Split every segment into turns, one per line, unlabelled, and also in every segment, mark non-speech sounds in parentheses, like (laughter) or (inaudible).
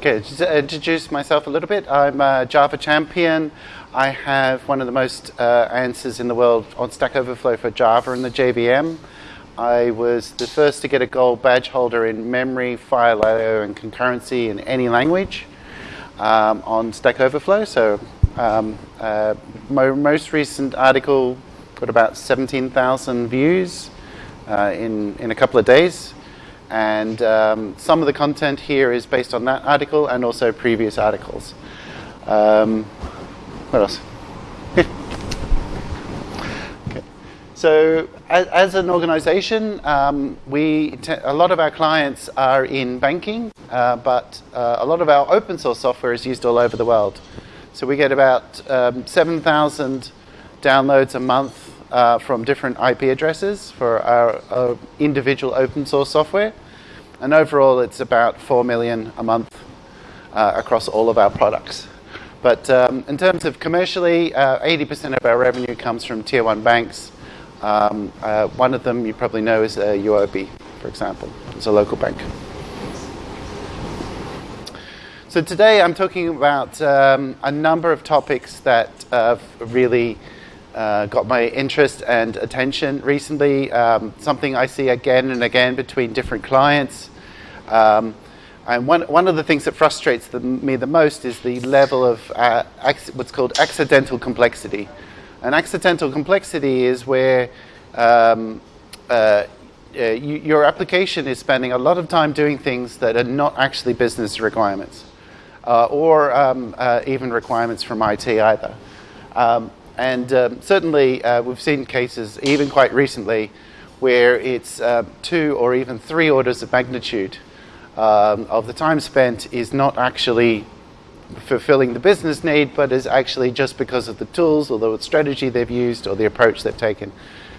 Okay, just introduce myself a little bit. I'm a Java champion. I have one of the most uh, answers in the world on Stack Overflow for Java and the JVM. I was the first to get a gold badge holder in memory, file I/O, and concurrency in any language um, on Stack Overflow. So, um, uh, my most recent article got about 17,000 views uh, in in a couple of days. And um, some of the content here is based on that article and also previous articles. Um, what else? (laughs) okay. So, as, as an organization, um, we a lot of our clients are in banking, uh, but uh, a lot of our open source software is used all over the world. So, we get about um, 7,000 downloads a month uh, from different IP addresses for our, our, individual open source software. And overall, it's about 4 million a month uh, across all of our products. But um, in terms of commercially, 80% uh, of our revenue comes from tier one banks. Um, uh, one of them you probably know is UOB, for example. It's a local bank. So today I'm talking about um, a number of topics that really uh, got my interest and attention recently. Um, something I see again and again between different clients. Um, and one, one of the things that frustrates the, me the most is the level of uh, what's called accidental complexity. And accidental complexity is where um, uh, uh, you, your application is spending a lot of time doing things that are not actually business requirements uh, or um, uh, even requirements from IT either. Um, and um, certainly, uh, we've seen cases, even quite recently, where it's uh, two or even three orders of magnitude um, of the time spent is not actually fulfilling the business need, but is actually just because of the tools or the strategy they've used or the approach they've taken.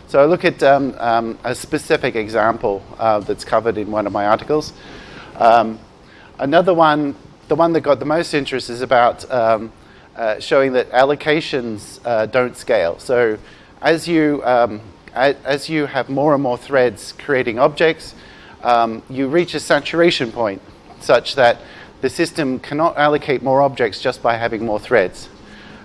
So I look at um, um, a specific example uh, that's covered in one of my articles. Um, another one, the one that got the most interest is about um, uh, showing that allocations uh, don't scale. So as you, um, as you have more and more threads creating objects, um, you reach a saturation point such that the system cannot allocate more objects just by having more threads.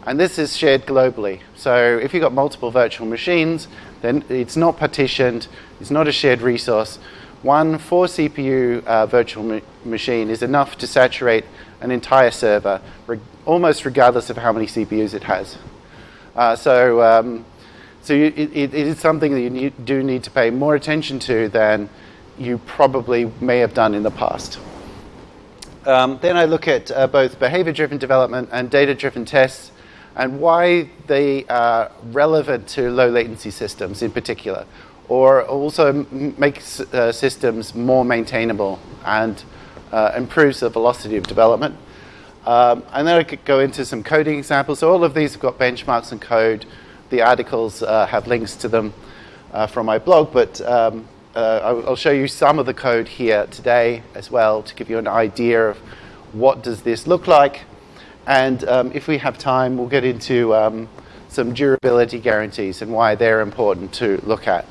And this is shared globally. So if you've got multiple virtual machines, then it's not partitioned, it's not a shared resource. One 4 CPU uh, virtual ma machine is enough to saturate an entire server, almost regardless of how many CPUs it has. Uh, so um, so you, it, it is something that you need, do need to pay more attention to than you probably may have done in the past. Um, then I look at uh, both behavior-driven development and data-driven tests and why they are relevant to low latency systems in particular, or also makes uh, systems more maintainable and uh, improves the velocity of development. Um, and then I could go into some coding examples. So all of these have got benchmarks and code. The articles uh, have links to them uh, from my blog, but um, uh, I'll show you some of the code here today as well to give you an idea of what does this look like. And um, if we have time, we'll get into um, some durability guarantees and why they're important to look at.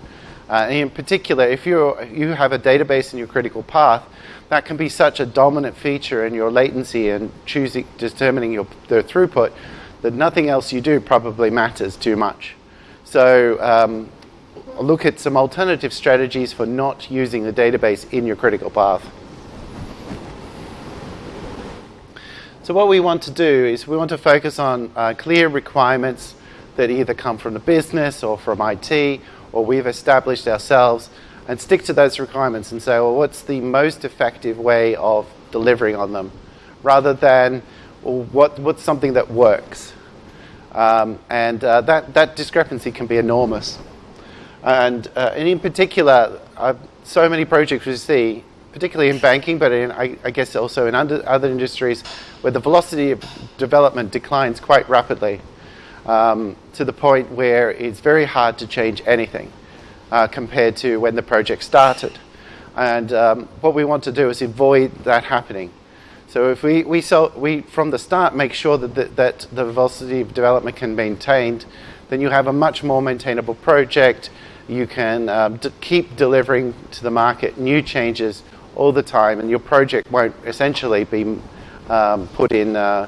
Uh, in particular, if you you have a database in your critical path, that can be such a dominant feature in your latency and choosing, determining your, the throughput that nothing else you do probably matters too much. So um, look at some alternative strategies for not using the database in your critical path. So what we want to do is we want to focus on uh, clear requirements that either come from the business or from IT or we've established ourselves and stick to those requirements and say, well, what's the most effective way of delivering on them, rather than well, what, what's something that works. Um, and uh, that, that discrepancy can be enormous. And, uh, and in particular, uh, so many projects we see, particularly in banking, but in, I, I guess also in under, other industries, where the velocity of development declines quite rapidly um, to the point where it's very hard to change anything uh, compared to when the project started. And um, what we want to do is avoid that happening. So if we, we, we from the start make sure that the, that the velocity of development can be maintained, then you have a much more maintainable project. You can um, keep delivering to the market new changes all the time, and your project won't essentially be um, put in, uh,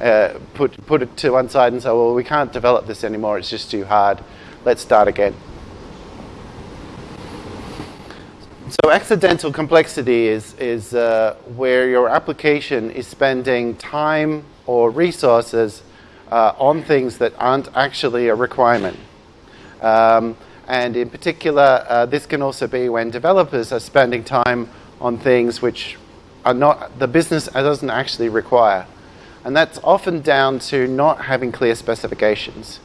uh, put, put it to one side and say, well, we can't develop this anymore, it's just too hard, let's start again. So accidental complexity is, is uh, where your application is spending time or resources uh, on things that aren't actually a requirement. Um, and in particular, uh, this can also be when developers are spending time on things which are not, the business doesn't actually require. And that's often down to not having clear specifications.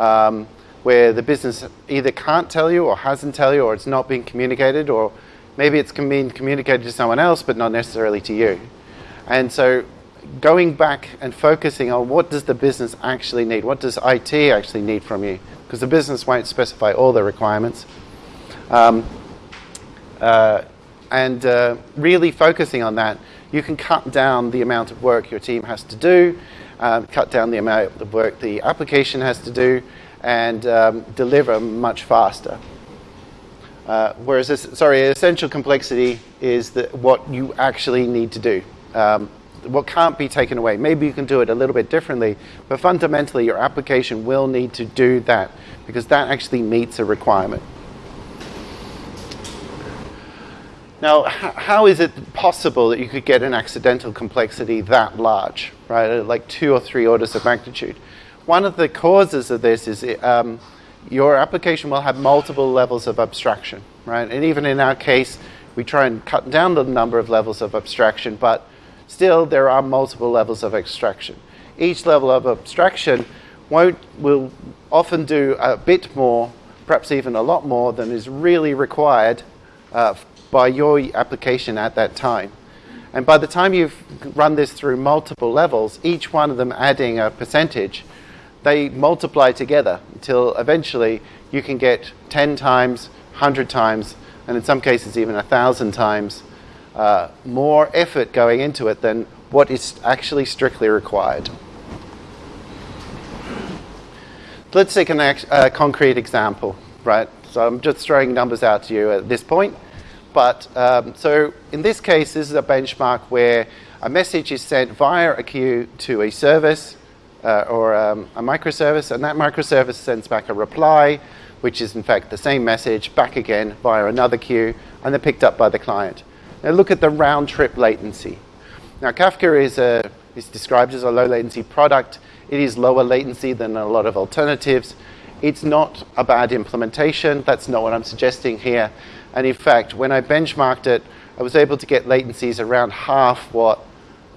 Um, where the business either can't tell you or hasn't tell you or it's not being communicated or maybe it's being communicated to someone else but not necessarily to you. And so going back and focusing on what does the business actually need? What does IT actually need from you? Because the business won't specify all the requirements. Um, uh, and uh, really focusing on that, you can cut down the amount of work your team has to do, uh, cut down the amount of work the application has to do, and um, deliver much faster. Uh, whereas, this, sorry, essential complexity is the, what you actually need to do. Um, what can't be taken away. Maybe you can do it a little bit differently, but fundamentally your application will need to do that because that actually meets a requirement. Now, how is it possible that you could get an accidental complexity that large, right, like two or three orders of magnitude? One of the causes of this is um, your application will have multiple levels of abstraction, right? And even in our case, we try and cut down the number of levels of abstraction, but still there are multiple levels of abstraction. Each level of abstraction won't, will often do a bit more, perhaps even a lot more than is really required uh, by your application at that time. And by the time you've run this through multiple levels, each one of them adding a percentage, they multiply together until eventually you can get 10 times, 100 times, and in some cases even 1,000 times uh, more effort going into it than what is actually strictly required. Let's take a uh, concrete example, right? So I'm just throwing numbers out to you at this point. But um, so in this case, this is a benchmark where a message is sent via a queue to a service uh, or um, a microservice, and that microservice sends back a reply, which is in fact the same message back again via another queue, and they're picked up by the client. Now look at the round trip latency. Now Kafka is, a, is described as a low latency product. It is lower latency than a lot of alternatives. It's not a bad implementation. That's not what I'm suggesting here. And in fact, when I benchmarked it, I was able to get latencies around half what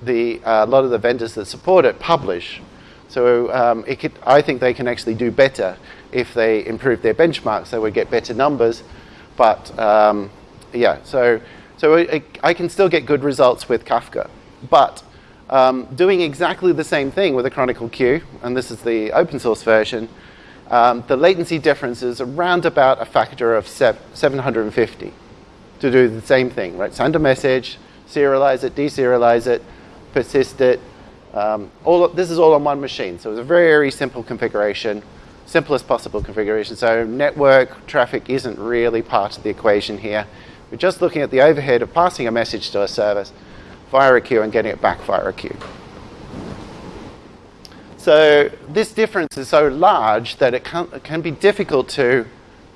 the, uh, a lot of the vendors that support it publish. So um, could, I think they can actually do better if they improve their benchmarks. They would get better numbers. But um, yeah, so, so I, I, can still get good results with Kafka. But um, doing exactly the same thing with a Chronicle queue, and this is the open source version, um, the latency difference is around about a factor of 750 to do the same thing, right? Send a message, serialize it, deserialize it, persist it, um, all this is all on one machine, so it's a very, simple configuration, simplest possible configuration. So network traffic isn't really part of the equation here. We're just looking at the overhead of passing a message to a service via a queue and getting it back via a queue. So this difference is so large that it can, it can be difficult to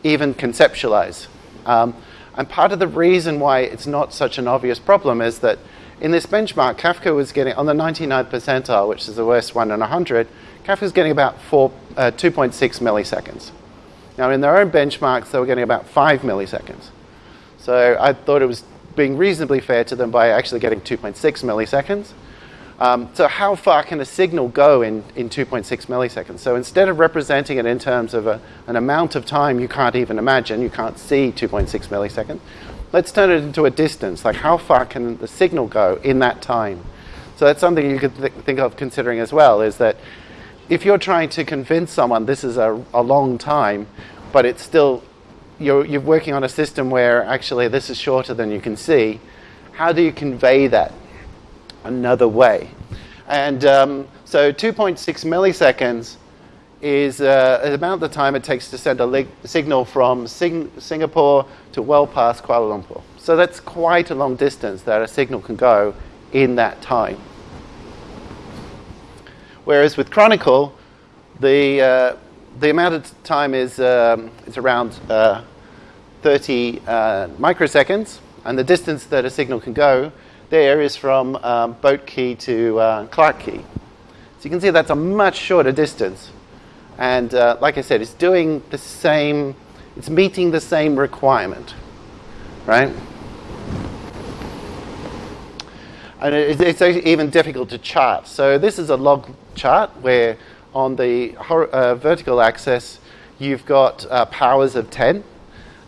even conceptualize. Um, and part of the reason why it's not such an obvious problem is that in this benchmark, Kafka was getting, on the 99th percentile, which is the worst one in 100, Kafka was getting about uh, 2.6 milliseconds. Now, in their own benchmarks, they were getting about 5 milliseconds. So I thought it was being reasonably fair to them by actually getting 2.6 milliseconds. Um, so how far can a signal go in, in 2.6 milliseconds? So instead of representing it in terms of a, an amount of time you can't even imagine, you can't see 2.6 milliseconds, let's turn it into a distance. Like how far can the signal go in that time? So that's something you could th think of considering as well, is that if you're trying to convince someone this is a, a long time, but it's still, you're, you're working on a system where actually this is shorter than you can see, how do you convey that another way? And um, so 2.6 milliseconds is uh, about the time it takes to send a signal from Sing Singapore to well past Kuala Lumpur. So that's quite a long distance that a signal can go in that time. Whereas with Chronicle, the, uh, the amount of time is um, it's around uh, 30 uh, microseconds, and the distance that a signal can go there is from um, Boat Quay to uh, Clarke Quay. So you can see that's a much shorter distance. And uh, like I said, it's doing the same, it's meeting the same requirement, right? And it's even difficult to chart. So this is a log chart where on the uh, vertical axis, you've got uh, powers of 10.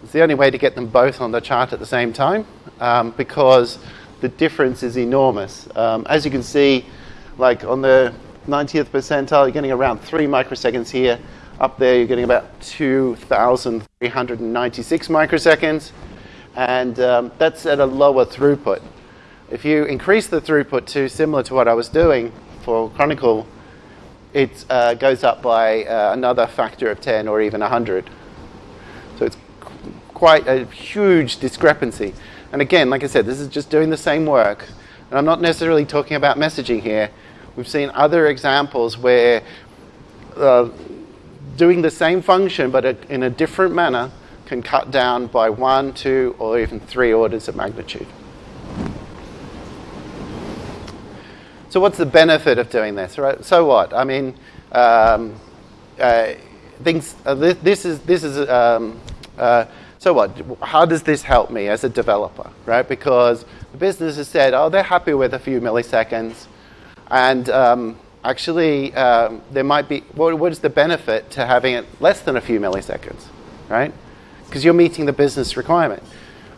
It's the only way to get them both on the chart at the same time um, because the difference is enormous. Um, as you can see, like on the 90th percentile, you're getting around 3 microseconds here. Up there, you're getting about 2,396 microseconds. And um, that's at a lower throughput. If you increase the throughput to similar to what I was doing for Chronicle, it uh, goes up by uh, another factor of 10 or even 100. So it's quite a huge discrepancy. And again, like I said, this is just doing the same work. And I'm not necessarily talking about messaging here. We've seen other examples where uh, doing the same function but in a different manner can cut down by one, two, or even three orders of magnitude. So what's the benefit of doing this, right? So what? I mean, um, uh, things. Uh, this, this, is this is. Um, uh, so what? How does this help me as a developer, right? Because the business has said, oh, they're happy with a few milliseconds, and um, actually, um, there might be. What, what is the benefit to having it less than a few milliseconds, right? Because you're meeting the business requirement.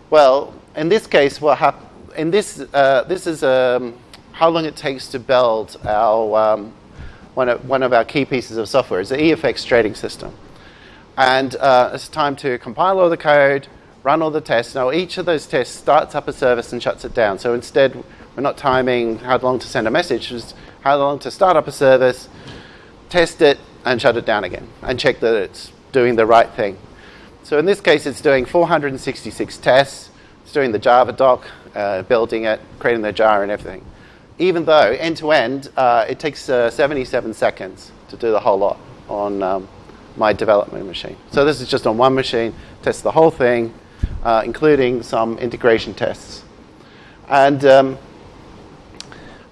Well, in this case, what hap- in this uh, this is um, how long it takes to build our um, one, of, one of our key pieces of software is the EFX trading system. And uh, it's time to compile all the code, run all the tests. Now, each of those tests starts up a service and shuts it down. So instead, we're not timing how long to send a message, how long to start up a service, test it, and shut it down again, and check that it's doing the right thing. So in this case, it's doing 466 tests. It's doing the Java doc, uh, building it, creating the jar and everything even though end to end, uh, it takes uh, 77 seconds to do the whole lot on um, my development machine. So this is just on one machine, test the whole thing, uh, including some integration tests. And, um,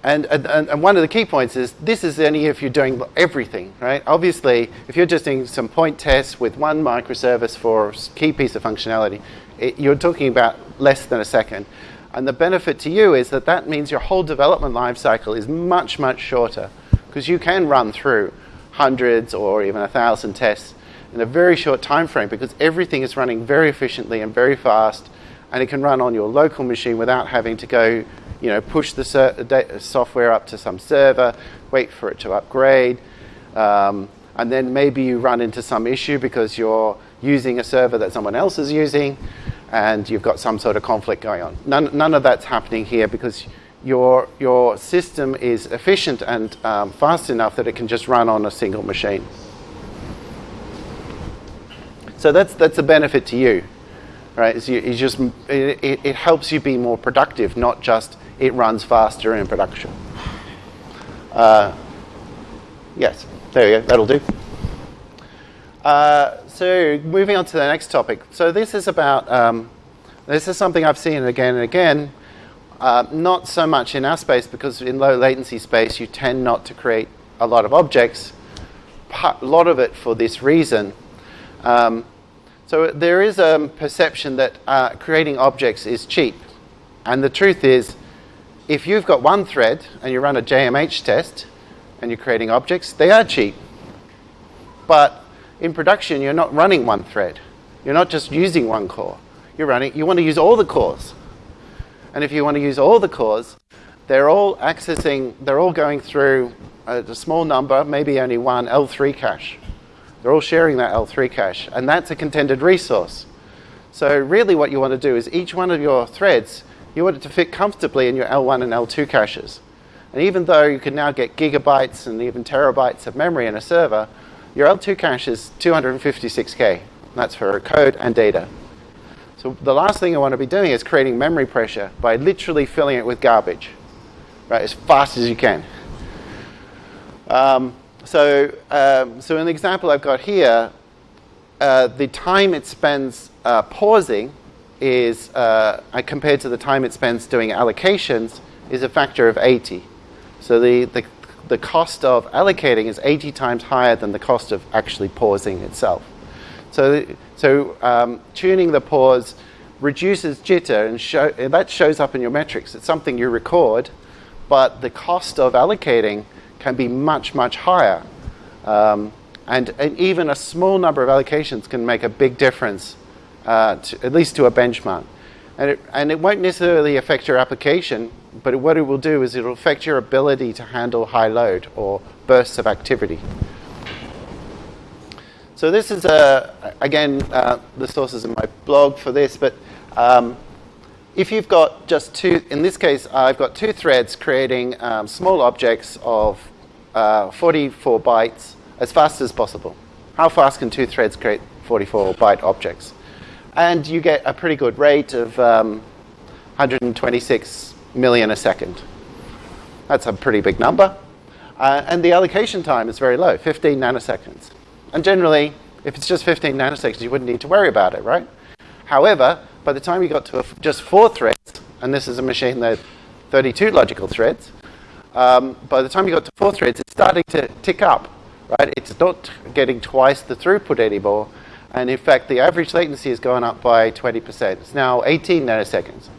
and, and, and one of the key points is this is only if you're doing everything, right? Obviously, if you're just doing some point tests with one microservice for a key piece of functionality, it, you're talking about less than a second. And the benefit to you is that that means your whole development lifecycle is much, much shorter because you can run through hundreds or even a thousand tests in a very short time frame because everything is running very efficiently and very fast and it can run on your local machine without having to go, you know, push the software up to some server, wait for it to upgrade, um, and then maybe you run into some issue because you're using a server that someone else is using and you've got some sort of conflict going on. None, none of that's happening here because your, your system is efficient and um, fast enough that it can just run on a single machine. So that's, that's a benefit to you, right? It's, you, just, it, it helps you be more productive, not just it runs faster in production. Uh, yes, there you go, that'll do. Uh, so moving on to the next topic. So this is about, um, this is something I've seen again and again, uh, not so much in our space because in low latency space you tend not to create a lot of objects, a lot of it for this reason. Um, so there is a perception that uh, creating objects is cheap. And the truth is, if you've got one thread and you run a JMH test and you're creating objects, they are cheap. But in production, you're not running one thread. You're not just using one core. You're running, you want to use all the cores. And if you want to use all the cores, they're all accessing, they're all going through a, a small number, maybe only one L3 cache. They're all sharing that L3 cache, and that's a contended resource. So really what you want to do is each one of your threads, you want it to fit comfortably in your L1 and L2 caches. And even though you can now get gigabytes and even terabytes of memory in a server, your L2 cache is 256K. That's for code and data. So the last thing I want to be doing is creating memory pressure by literally filling it with garbage, right, as fast as you can. Um, so, um, so in the example I've got here, uh, the time it spends uh, pausing is, uh, compared to the time it spends doing allocations, is a factor of 80. So the, the, the cost of allocating is 80 times higher than the cost of actually pausing itself. So, so um, tuning the pause reduces jitter and, show, and that shows up in your metrics. It's something you record, but the cost of allocating can be much, much higher. Um, and, and, even a small number of allocations can make a big difference, uh, to, at least to a benchmark. And it, and it won't necessarily affect your application, but what it will do is it will affect your ability to handle high load or bursts of activity. So this is, a, again, uh, the sources in my blog for this, but um, if you've got just two, in this case, I've got two threads creating um, small objects of uh, 44 bytes as fast as possible. How fast can two threads create 44 byte objects? And you get a pretty good rate of um, 126 million a second. That's a pretty big number. Uh, and the allocation time is very low, 15 nanoseconds. And generally, if it's just 15 nanoseconds, you wouldn't need to worry about it, right? However, by the time you got to just four threads, and this is a machine that 32 logical threads, um, by the time you got to four threads, it's starting to tick up, right? It's not getting twice the throughput anymore. And in fact, the average latency has gone up by 20%. It's now 18 nanoseconds.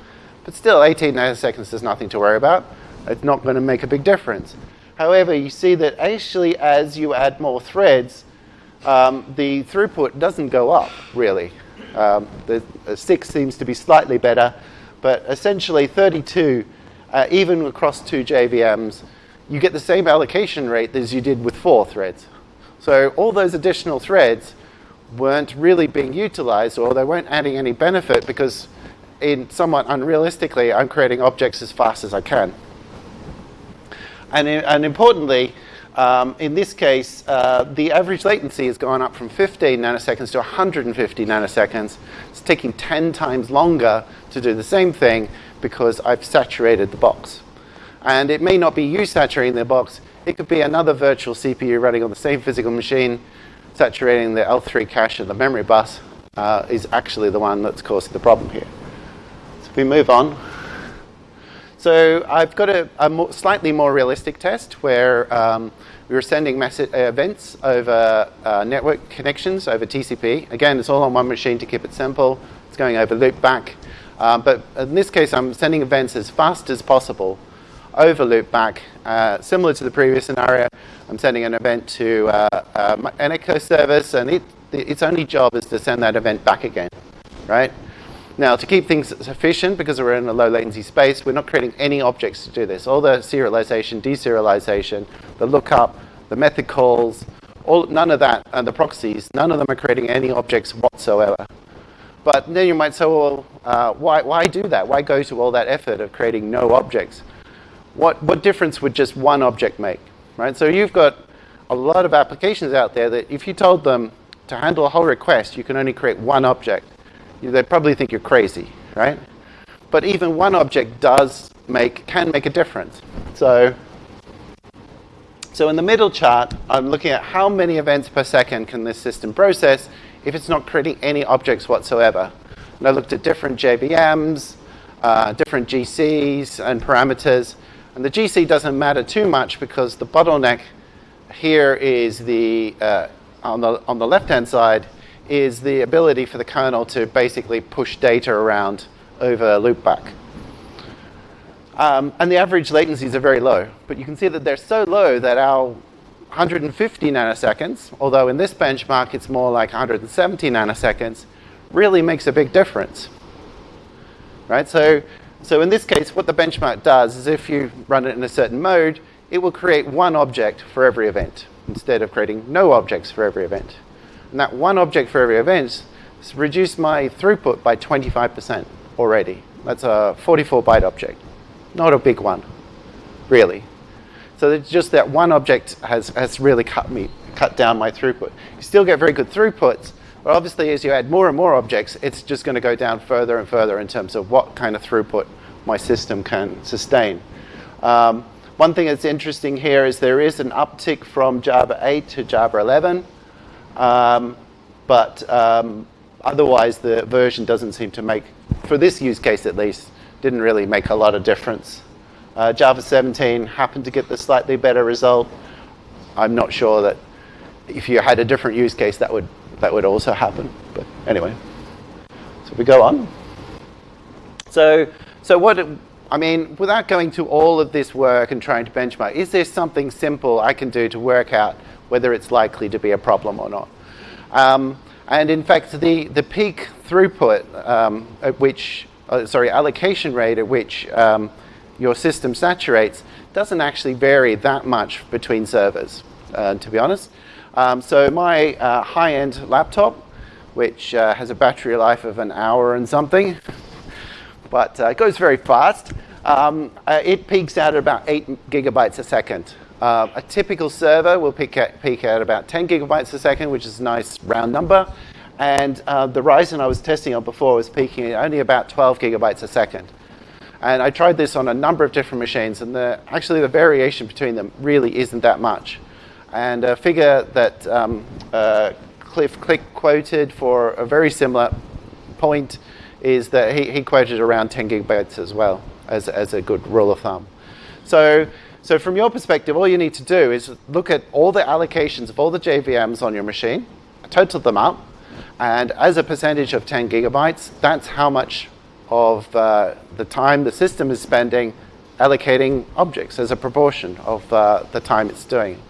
But still, 18 nanoseconds is nothing to worry about. It's not going to make a big difference. However, you see that actually as you add more threads, um, the throughput doesn't go up, really. Um, the, the 6 seems to be slightly better, but essentially 32 uh, even across two JVMs, you get the same allocation rate as you did with four threads. So all those additional threads weren't really being utilized or they weren't adding any benefit because in somewhat unrealistically, I'm creating objects as fast as I can. And, and importantly, um, in this case, uh, the average latency has gone up from 15 nanoseconds to 150 nanoseconds. It's taking 10 times longer to do the same thing because I've saturated the box. And it may not be you saturating the box, it could be another virtual CPU running on the same physical machine, saturating the L3 cache of the memory bus uh, is actually the one that's causing the problem here. So if we move on. So I've got a, a slightly more realistic test where um, we were sending uh, events over uh, network connections over TCP. Again, it's all on one machine to keep it simple. It's going over loopback. Uh, but in this case, I'm sending events as fast as possible over loopback. Uh, similar to the previous scenario, I'm sending an event to uh, uh an echo service, and it, its only job is to send that event back again, right? Now, to keep things efficient, because we're in a low latency space, we're not creating any objects to do this. All the serialization, deserialization, the lookup, the method calls, all, none of that, and the proxies, none of them are creating any objects whatsoever. But then you might say, well, uh, why, why do that? Why go to all that effort of creating no objects? What, what difference would just one object make? Right? So you've got a lot of applications out there that if you told them to handle a whole request, you can only create one object, they'd probably think you're crazy, right? But even one object does make, can make a difference. So, so in the middle chart, I'm looking at how many events per second can this system process if it's not creating any objects whatsoever. And I looked at different JVMs, uh, different GCs and parameters. And the GC doesn't matter too much because the bottleneck here is the, uh, on the, on the left-hand side, is the ability for the kernel to basically push data around over loopback. Um, and the average latencies are very low, but you can see that they're so low that our 150 nanoseconds, although in this benchmark it's more like 170 nanoseconds, really makes a big difference. Right? So, so in this case, what the benchmark does is if you run it in a certain mode, it will create one object for every event instead of creating no objects for every event. And that one object for every event has reduced my throughput by 25% already. That's a 44 byte object. Not a big one, really. So it's just that one object has, has really cut me, cut down my throughput. You still get very good throughputs, but obviously as you add more and more objects, it's just going to go down further and further in terms of what kind of throughput my system can sustain. Um, One thing that's interesting here is there is an uptick from Java 8 to Java 11, um, but um, otherwise the version doesn't seem to make, for this use case at least, didn't really make a lot of difference. Uh, Java 17 happened to get the slightly better result. I'm not sure that if you had a different use case that would that would also happen. But anyway, so we go on. So so what I mean, without going to all of this work and trying to benchmark, is there something simple I can do to work out whether it's likely to be a problem or not? Um, and in fact, the, the peak throughput um, at which, uh, sorry, allocation rate at which um, your system saturates doesn't actually vary that much between servers, uh, to be honest. Um, so my uh, high-end laptop, which uh, has a battery life of an hour and something, but uh, it goes very fast, um, uh, it peaks out at about 8 gigabytes a second. Uh, a typical server will peak at, peak at about 10 gigabytes a second, which is a nice round number. And uh, the Ryzen I was testing on before was peaking at only about 12 gigabytes a second. And I tried this on a number of different machines, and the, actually the variation between them really isn't that much. And a figure that um, uh, Cliff Click quoted for a very similar point is that he, he quoted around 10 gigabytes as well as, as a good rule of thumb. So so from your perspective, all you need to do is look at all the allocations of all the JVMs on your machine, total them up, and as a percentage of 10 gigabytes, that's how much of uh, the time the system is spending allocating objects as a proportion of uh, the time it's doing.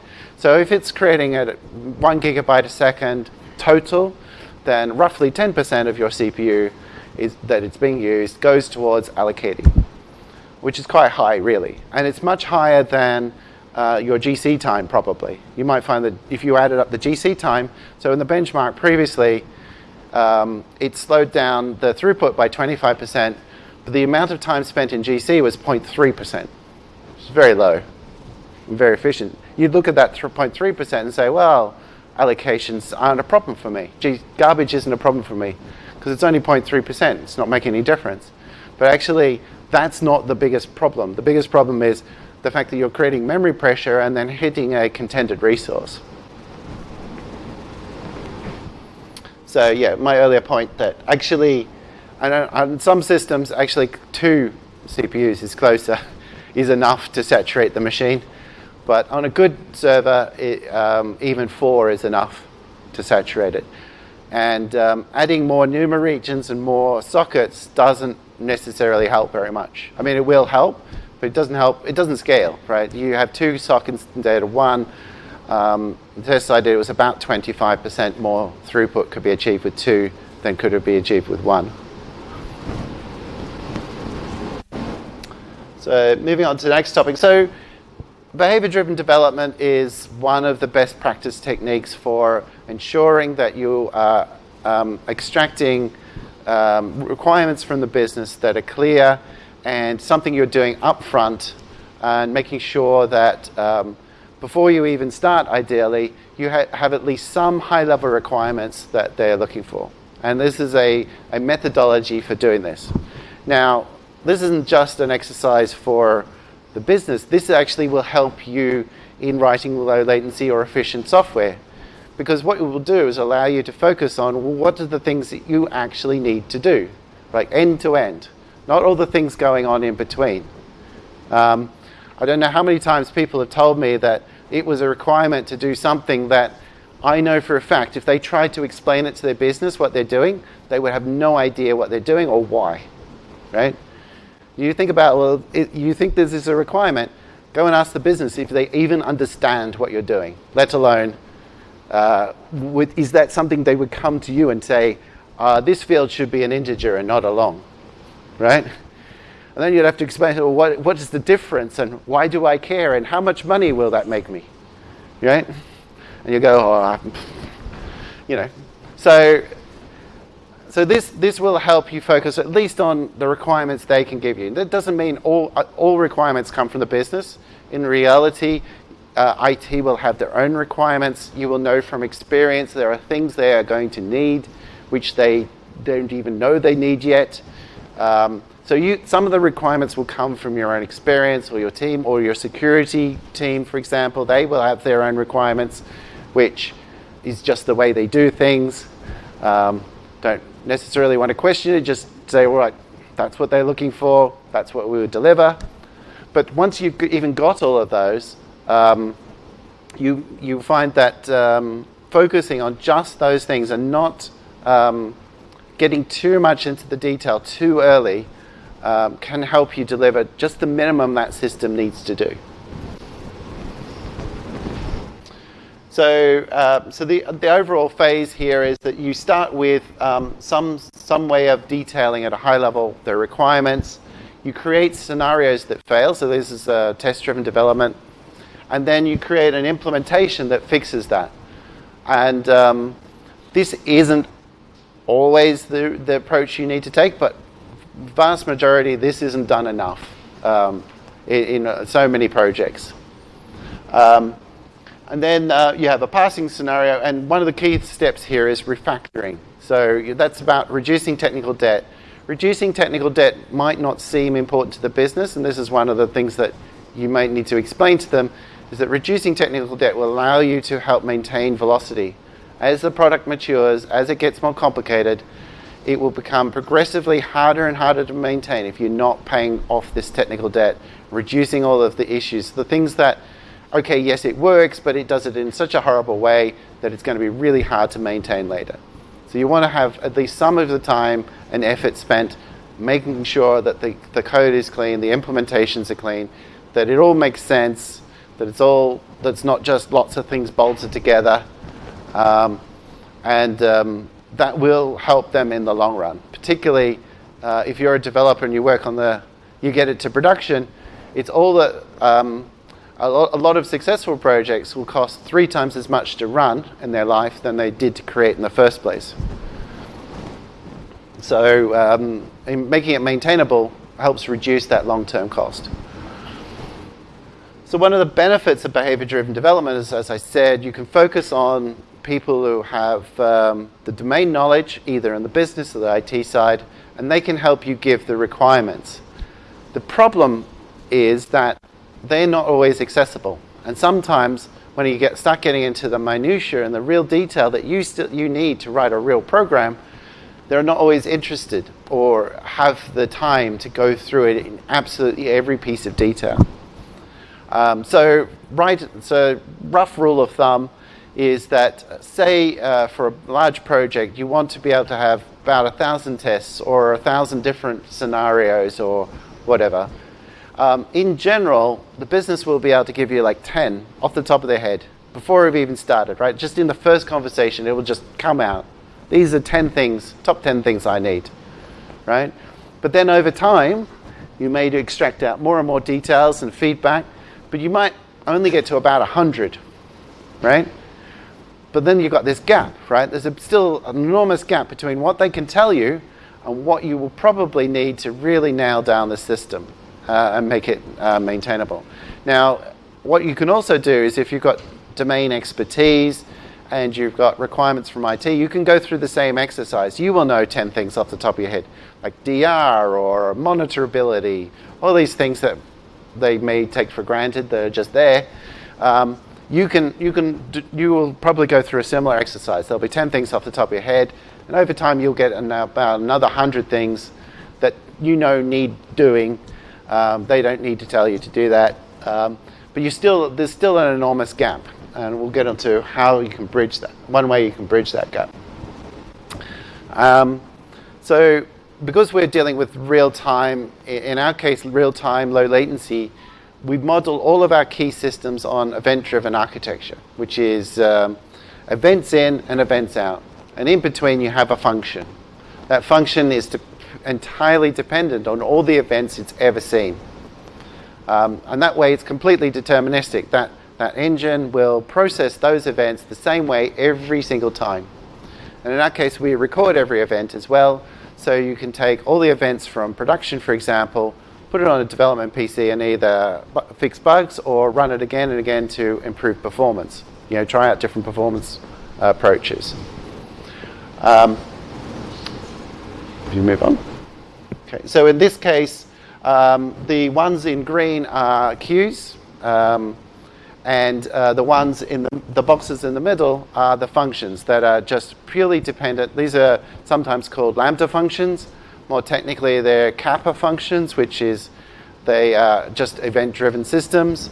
So if it's creating at one gigabyte a second total, then roughly 10% of your CPU is, that it's being used goes towards allocating which is quite high, really. And it's much higher than uh, your GC time, probably. You might find that if you added up the GC time, so in the benchmark previously, um, it slowed down the throughput by 25%, but the amount of time spent in GC was 0.3%. It's very low, very efficient. You'd look at that 0.3% and say, well, allocations aren't a problem for me. G garbage isn't a problem for me because it's only 0.3%. It's not making any difference. But actually, that's not the biggest problem. The biggest problem is the fact that you're creating memory pressure and then hitting a contended resource. So yeah, my earlier point that actually, on some systems, actually two CPUs is closer, (laughs) is enough to saturate the machine. But on a good server, it, um, even four is enough to saturate it. And um, adding more NUMA regions and more sockets doesn't necessarily help very much. I mean, it will help, but it doesn't help. It doesn't scale, right? You have two sockets instead of one. Um, the test I did was about 25% more throughput could be achieved with two than could it be achieved with one. So moving on to the next topic. So behavior-driven development is one of the best practice techniques for ensuring that you are um, extracting um, requirements from the business that are clear and something you're doing upfront and making sure that um, before you even start, ideally, you ha have at least some high-level requirements that they're looking for. And this is a, a methodology for doing this. Now, this isn't just an exercise for the business. This actually will help you in writing low latency or efficient software because what it will do is allow you to focus on what are the things that you actually need to do, like end to end, not all the things going on in between. Um, I don't know how many times people have told me that it was a requirement to do something that I know for a fact if they tried to explain it to their business what they're doing, they would have no idea what they're doing or why, right? You think about, well, it, you think this is a requirement, go and ask the business if they even understand what you're doing, let alone uh, is that something they would come to you and say, uh, this field should be an integer and not a long, right? And then you'd have to explain, well, what, what is the difference and why do I care and how much money will that make me, right? And you go, oh, you know. So, so this, this will help you focus at least on the requirements they can give you. That doesn't mean all, all requirements come from the business. In reality, uh, IT will have their own requirements. You will know from experience there are things they are going to need which they don't even know they need yet. Um, so you, some of the requirements will come from your own experience or your team or your security team, for example. They will have their own requirements, which is just the way they do things. Um, don't necessarily want to question it, just say, all right, that's what they're looking for, that's what we would deliver. But once you've even got all of those, um, you, you find that um, focusing on just those things and not um, getting too much into the detail too early um, can help you deliver just the minimum that system needs to do. So, uh, so the, the overall phase here is that you start with um, some, some way of detailing at a high level the requirements. You create scenarios that fail, so this is a test-driven development. And then you create an implementation that fixes that. And um, this isn't always the, the approach you need to take, but vast majority, this isn't done enough um, in, in uh, so many projects. Um, and then uh, you have a passing scenario, and one of the key steps here is refactoring. So that's about reducing technical debt. Reducing technical debt might not seem important to the business, and this is one of the things that you might need to explain to them, is that reducing technical debt will allow you to help maintain velocity. As the product matures, as it gets more complicated, it will become progressively harder and harder to maintain if you're not paying off this technical debt, reducing all of the issues, the things that, okay, yes, it works, but it does it in such a horrible way that it's going to be really hard to maintain later. So you want to have at least some of the time and effort spent making sure that the, the code is clean, the implementations are clean, that it all makes sense, that it's all, that's not just lots of things bolted together, um, and um, that will help them in the long run. Particularly uh, if you're a developer and you work on the, you get it to production, it's all that, um, a, lo a lot of successful projects will cost three times as much to run in their life than they did to create in the first place. So um, making it maintainable helps reduce that long-term cost. So one of the benefits of behavior-driven development is, as I said, you can focus on people who have um, the domain knowledge, either in the business or the IT side, and they can help you give the requirements. The problem is that they're not always accessible. And sometimes when you get start getting into the minutiae and the real detail that you, still, you need to write a real program, they're not always interested or have the time to go through it in absolutely every piece of detail. Um, so, right, so rough rule of thumb, is that, say, uh, for a large project, you want to be able to have about a thousand tests or a thousand different scenarios or whatever. Um, in general, the business will be able to give you like 10 off the top of their head before we've even started, right? Just in the first conversation, it will just come out. These are 10 things, top 10 things I need, right? But then over time, you may extract out more and more details and feedback, but you might only get to about 100, right? But then you've got this gap, right? There's a, still an enormous gap between what they can tell you and what you will probably need to really nail down the system uh, and make it uh, maintainable. Now, what you can also do is if you've got domain expertise and you've got requirements from IT, you can go through the same exercise. You will know 10 things off the top of your head, like DR or monitorability, all these things that they may take for granted, they're just there. Um, you can, you can, you will probably go through a similar exercise. There'll be 10 things off the top of your head, and over time you'll get about another 100 things that you know need doing. Um, they don't need to tell you to do that. Um, but you still, there's still an enormous gap, and we'll get into how you can bridge that. One way you can bridge that gap. Um, so because we're dealing with real time, in our case, real time, low latency, we model all of our key systems on event-driven architecture, which is um, events in and events out. And in between, you have a function. That function is de entirely dependent on all the events it's ever seen. Um, and that way, it's completely deterministic. That, that engine will process those events the same way every single time. And in our case, we record every event as well. So you can take all the events from production, for example, put it on a development PC and either fix bugs or run it again and again to improve performance. You know, try out different performance uh, approaches. Um, you move on. Okay, so in this case, um, the ones in green are queues, um, and uh, the ones in the, the, boxes in the middle are the functions that are just purely dependent. These are sometimes called lambda functions. More technically, they're kappa functions, which is they are just event-driven systems.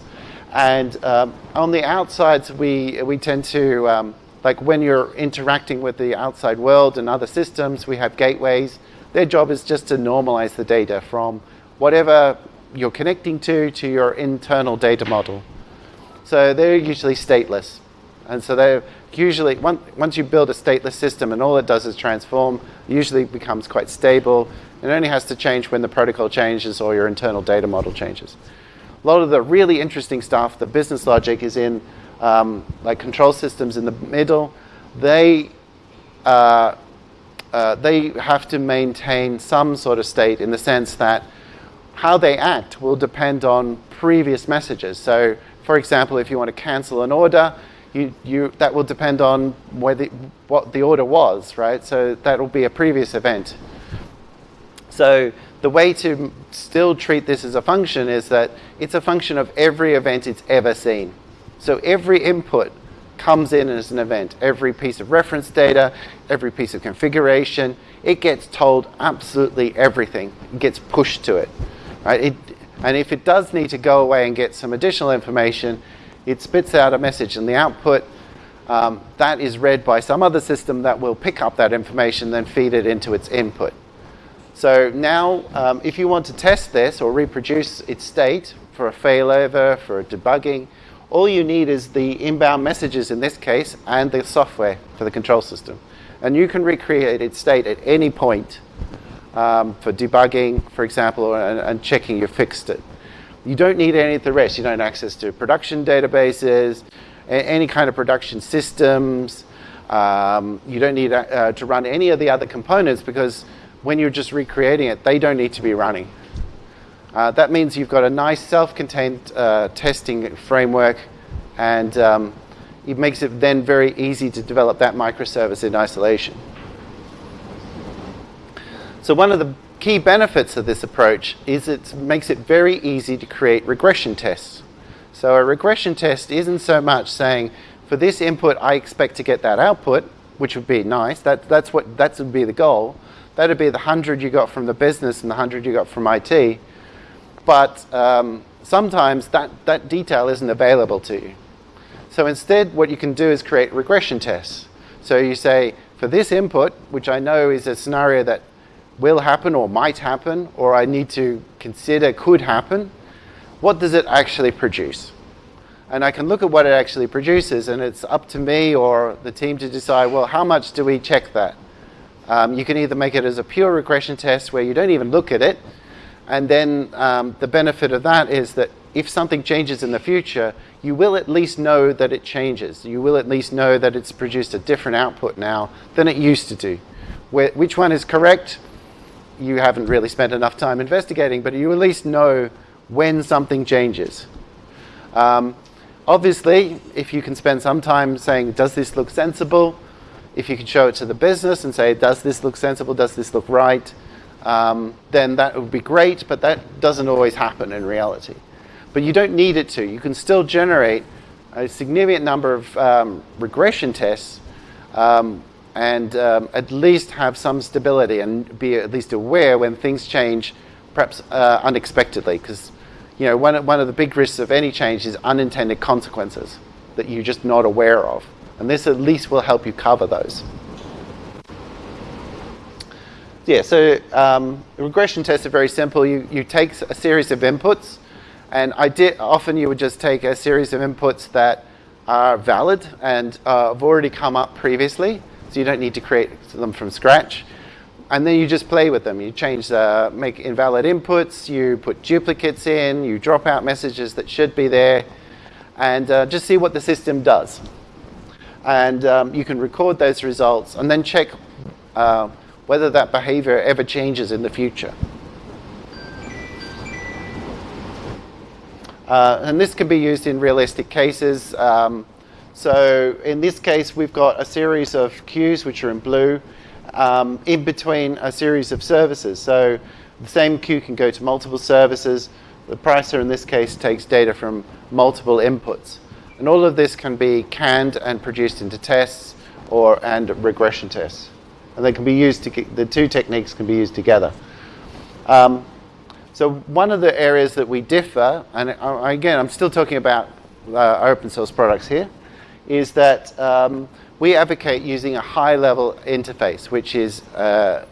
And um, on the outsides, we, we tend to, um, like when you're interacting with the outside world and other systems, we have gateways. Their job is just to normalize the data from whatever you're connecting to to your internal data model. So they're usually stateless. And so they're usually, once you build a stateless system and all it does is transform, usually becomes quite stable. It only has to change when the protocol changes or your internal data model changes. A lot of the really interesting stuff, the business logic is in um, like control systems in the middle. They, uh, uh, they have to maintain some sort of state in the sense that how they act will depend on previous messages. So, for example, if you want to cancel an order, you, you, that will depend on what the order was, right? So that will be a previous event. So the way to still treat this as a function is that it's a function of every event it's ever seen. So every input comes in as an event. Every piece of reference data, every piece of configuration, it gets told absolutely everything. It gets pushed to it. Right? It, and if it does need to go away and get some additional information, it spits out a message and the output. Um, that is read by some other system that will pick up that information, then feed it into its input. So now, um, if you want to test this or reproduce its state for a failover, for a debugging, all you need is the inbound messages in this case and the software for the control system. And you can recreate its state at any point um, for debugging, for example, and, and, checking you fixed it. You don't need any of the rest. You don't access to production databases, any kind of production systems. Um, you don't need uh, to run any of the other components because when you're just recreating it, they don't need to be running. Uh, that means you've got a nice self-contained uh, testing framework and um, it makes it then very easy to develop that microservice in isolation. So one of the key benefits of this approach is it makes it very easy to create regression tests. So a regression test isn't so much saying, for this input, I expect to get that output, which would be nice. That, that's what that would be the goal. That would be the 100 you got from the business and the 100 you got from IT. But um, sometimes that, that detail isn't available to you. So instead, what you can do is create regression tests. So you say, for this input, which I know is a scenario that will happen or might happen or I need to consider could happen, what does it actually produce? And I can look at what it actually produces and it's up to me or the team to decide, well, how much do we check that? Um, you can either make it as a pure regression test where you don't even look at it, and then um, the benefit of that is that if something changes in the future, you will at least know that it changes. You will at least know that it's produced a different output now than it used to do. Where, which one is correct? you haven't really spent enough time investigating, but you at least know when something changes. Um, obviously, if you can spend some time saying, does this look sensible? If you can show it to the business and say, does this look sensible? Does this look right? Um, then that would be great, but that doesn't always happen in reality. But you don't need it to. You can still generate a significant number of um, regression tests um, and um, at least have some stability and be at least aware when things change, perhaps uh, unexpectedly. Because you know, one, one of the big risks of any change is unintended consequences that you're just not aware of. And this at least will help you cover those. Yeah, so um, regression tests are very simple. You, you take a series of inputs, and I did, often you would just take a series of inputs that are valid and uh, have already come up previously so you don't need to create them from scratch. And then you just play with them. You change, uh, make invalid inputs, you put duplicates in, you drop out messages that should be there, and uh, just see what the system does. And um, you can record those results and then check uh, whether that behavior ever changes in the future. Uh, and this can be used in realistic cases. Um, so in this case, we've got a series of queues, which are in blue, um, in between a series of services. So The same queue can go to multiple services. The parser in this case takes data from multiple inputs. And all of this can be canned and produced into tests or and regression tests. And they can be used to, the two techniques can be used together. Um, so one of the areas that we differ, and again, I'm still talking about uh, open source products here, is that um, we advocate using a high-level interface, which is uh,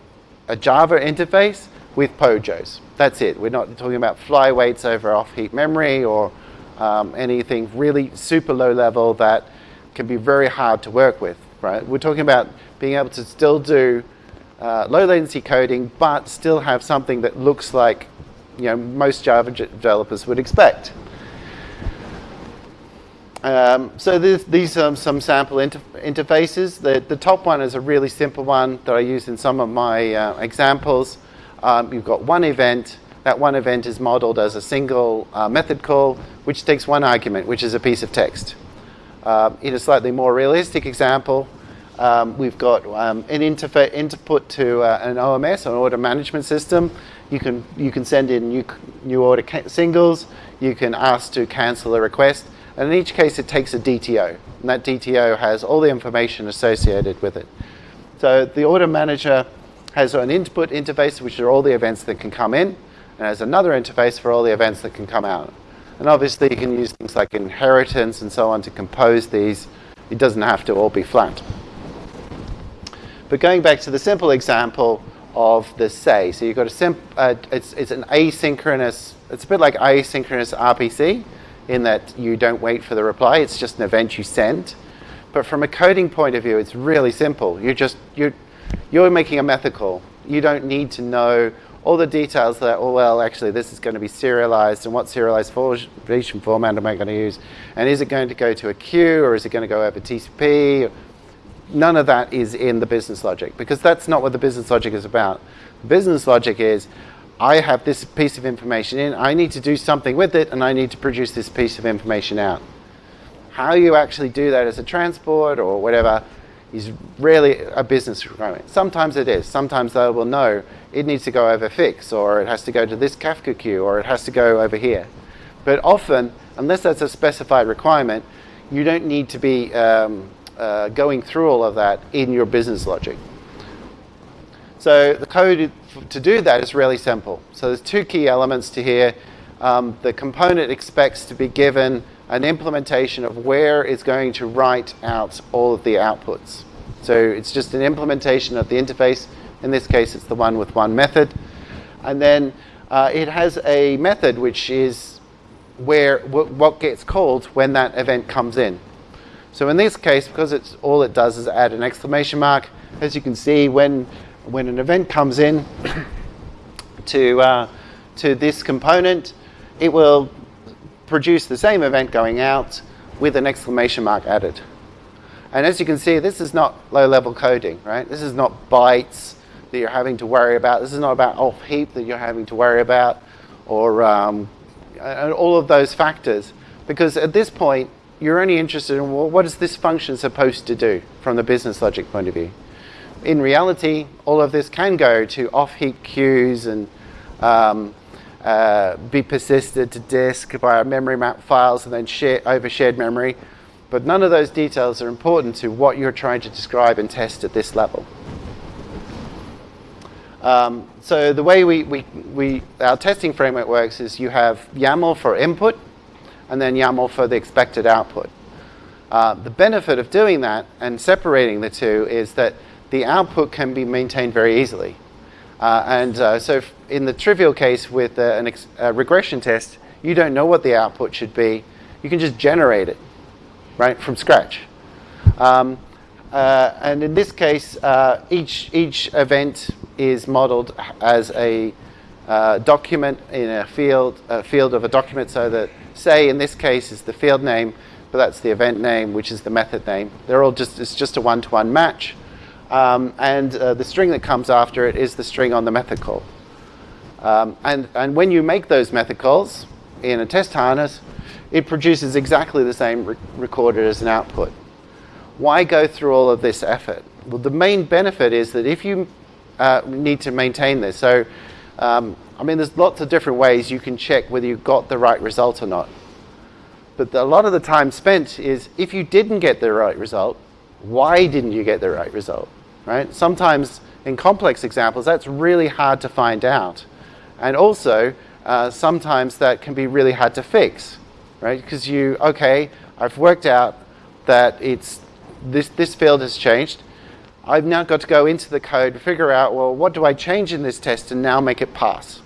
a Java interface with POJOs. That's it. We're not talking about flyweights over off-heap memory or um, anything really super low level that can be very hard to work with, right? We're talking about being able to still do uh, low latency coding, but still have something that looks like you know, most Java developers would expect. Um, so this, these are some sample inter interfaces. The, the top one is a really simple one that I use in some of my uh, examples. Um, you've got one event. That one event is modeled as a single uh, method call, which takes one argument, which is a piece of text. Uh, in a slightly more realistic example, um, we've got um, an interface input to uh, an OMS, an order management system. You can you can send in new new order singles. You can ask to cancel a request, and in each case, it takes a DTO, and that DTO has all the information associated with it. So the order manager has an input interface, which are all the events that can come in, and has another interface for all the events that can come out. And obviously, you can use things like inheritance and so on to compose these. It doesn't have to all be flat. But going back to the simple example of the say, so you've got a simp, uh, it's, it's an asynchronous, it's a bit like asynchronous RPC in that you don't wait for the reply, it's just an event you send. But from a coding point of view, it's really simple. You're just, you're, you're making a method call. You don't need to know all the details that, oh, well, actually, this is going to be serialized, and what serialized version format am I going to use? And is it going to go to a queue, or is it going to go over TCP? None of that is in the business logic because that's not what the business logic is about. Business logic is I have this piece of information in, I need to do something with it, and I need to produce this piece of information out. How you actually do that as a transport or whatever is really a business requirement. Sometimes it is. Sometimes they will know it needs to go over fix, or it has to go to this Kafka queue, or it has to go over here. But often, unless that's a specified requirement, you don't need to be um, uh, going through all of that in your business logic. So the code to do that is really simple. So there's two key elements to here. Um, the component expects to be given an implementation of where it's going to write out all of the outputs. So it's just an implementation of the interface. In this case, it's the one with one method. And then uh, it has a method which is where what gets called when that event comes in. So in this case, because it's all it does is add an exclamation mark, as you can see, when when an event comes in (coughs) to uh, to this component, it will produce the same event going out with an exclamation mark added. And as you can see, this is not low-level coding, right? This is not bytes that you're having to worry about. This is not about off heap that you're having to worry about, or um, all of those factors. Because at this point, you're only interested in well, what is this function supposed to do from the business logic point of view. In reality, all of this can go to off-heap queues and um, uh, be persisted to disk by memory map files and then share over shared memory. But none of those details are important to what you're trying to describe and test at this level. Um, so the way we, we, we, our testing framework works is you have YAML for input, and then YAML for the expected output. Uh, the benefit of doing that and separating the two is that the output can be maintained very easily. Uh, and uh, so in the trivial case with an a regression test, you don't know what the output should be. You can just generate it, right, from scratch. Um, uh, and in this case, uh, each, each event is modeled as a uh, document in a field, a field of a document so that say in this case is the field name, but that's the event name, which is the method name. They're all just, it's just a one-to-one match. Um, and uh, the string that comes after it is the string on the method call. Um, and, and when you make those method calls in a test harness, it produces exactly the same re recorded as an output. Why go through all of this effort? Well, the main benefit is that if you uh, need to maintain this, so Um, I mean, there's lots of different ways you can check whether you got the right result or not. But the, a lot of the time spent is if you didn't get the right result, why didn't you get the right result, right? Sometimes in complex examples, that's really hard to find out. And also, uh, sometimes that can be really hard to fix, right? Because you, okay, I've worked out that it's this, this field has changed. I've now got to go into the code, figure out, well, what do I change in this test and now make it pass?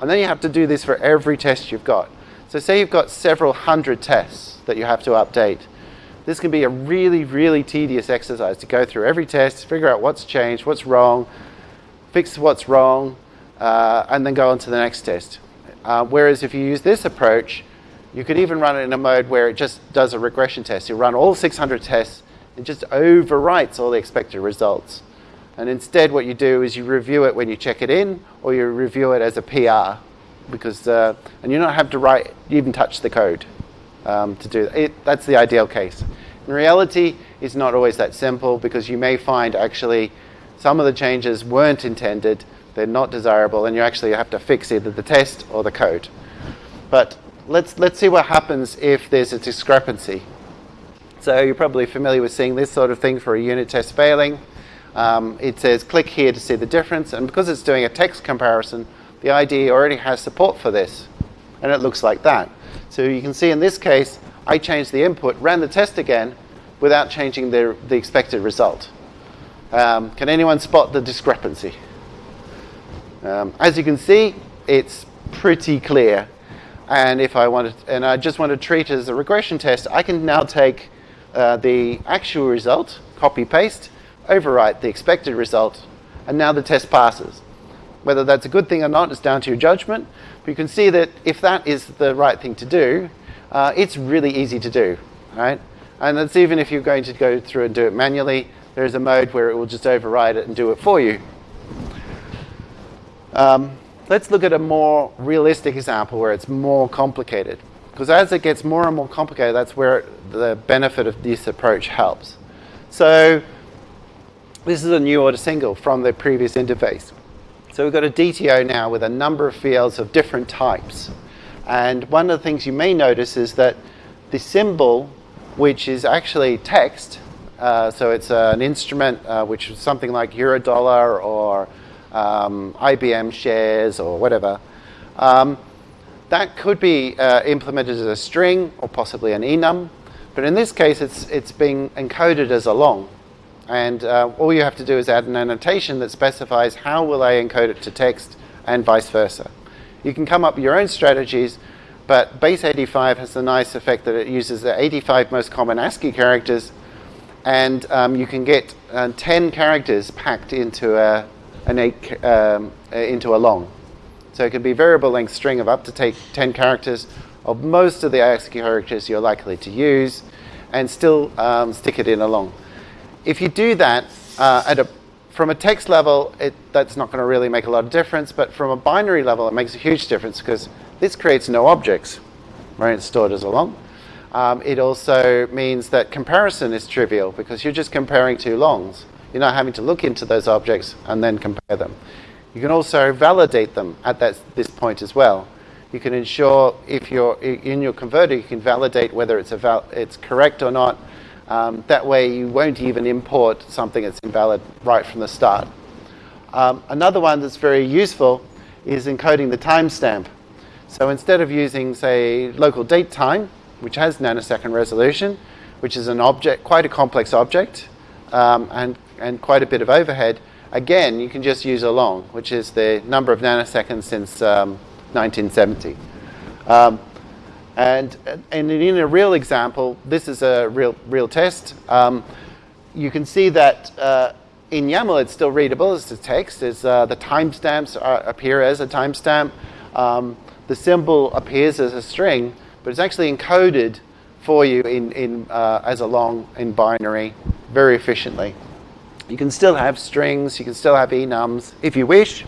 And then you have to do this for every test you've got. So say you've got several hundred tests that you have to update. This can be a really, really tedious exercise to go through every test, figure out what's changed, what's wrong, fix what's wrong, uh, and then go on to the next test. Uh, whereas if you use this approach, you could even run it in a mode where it just does a regression test. You run all 600 tests and just overwrites all the expected results. And instead what you do is you review it when you check it in or you review it as a PR because, uh, and you don't have to write, even touch the code um, to do it. That's the ideal case. In reality, it's not always that simple because you may find actually some of the changes weren't intended, they're not desirable, and you actually have to fix either the test or the code. But let's, let's see what happens if there's a discrepancy. So you're probably familiar with seeing this sort of thing for a unit test failing. Um, it says click here to see the difference, and because it's doing a text comparison, the IDE already has support for this, and it looks like that. So you can see in this case, I changed the input, ran the test again, without changing the, the expected result. Um, can anyone spot the discrepancy? Um, as you can see, it's pretty clear. And if I wanted, and I just want to treat it as a regression test, I can now take uh, the actual result, copy paste, overwrite the expected result, and now the test passes. Whether that's a good thing or not is down to your judgment. But you can see that if that is the right thing to do, uh, it's really easy to do, right? And that's even if you're going to go through and do it manually, there's a mode where it will just override it and do it for you. Um, let's look at a more realistic example where it's more complicated. Because as it gets more and more complicated, that's where the benefit of this approach helps. So this is a new order single from the previous interface. So we've got a DTO now with a number of fields of different types. And one of the things you may notice is that the symbol, which is actually text, uh, so it's uh, an instrument uh, which is something like Eurodollar or um, IBM shares or whatever, um, that could be uh, implemented as a string or possibly an enum. But in this case, it's, it's being encoded as a long. And uh, all you have to do is add an annotation that specifies how will I encode it to text and vice versa. You can come up with your own strategies, but base 85 has the nice effect that it uses the 85 most common ASCII characters, and um, you can get uh, 10 characters packed into a, an eight, um, into a long. So it can be variable length string of up to take 10 characters of most of the ASCII characters you're likely to use, and still um, stick it in a long. If you do that uh, at a, from a text level, it, that's not going to really make a lot of difference, but from a binary level, it makes a huge difference because this creates no objects, right? It's stored as a long. Um, it also means that comparison is trivial because you're just comparing two longs. You're not having to look into those objects and then compare them. You can also validate them at that, this point as well. You can ensure if you're in your converter, you can validate whether it's, it's correct or not um, that way you won't even import something that's invalid right from the start. Um, another one that's very useful is encoding the timestamp. So instead of using, say, local date time, which has nanosecond resolution, which is an object, quite a complex object, um, and, and quite a bit of overhead, again, you can just use a long, which is the number of nanoseconds since 1970. Um, and, and in a real example, this is a real, real test. Um, you can see that uh, in YAML it's still readable as a text. Uh, the timestamps appear as a timestamp. Um, the symbol appears as a string, but it's actually encoded for you in, in, uh, as a long in binary very efficiently. You can still have strings, you can still have enums if you wish,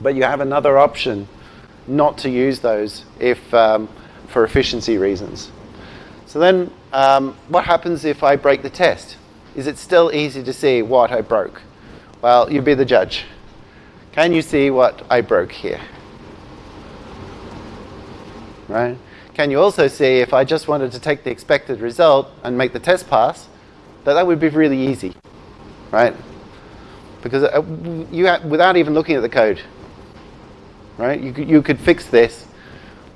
but you have another option not to use those if um, for efficiency reasons. So then um, what happens if I break the test? Is it still easy to see what I broke? Well, you be the judge. Can you see what I broke here? Right? Can you also see if I just wanted to take the expected result and make the test pass, that that would be really easy, right? Because uh, you without even looking at the code, right? You you could fix this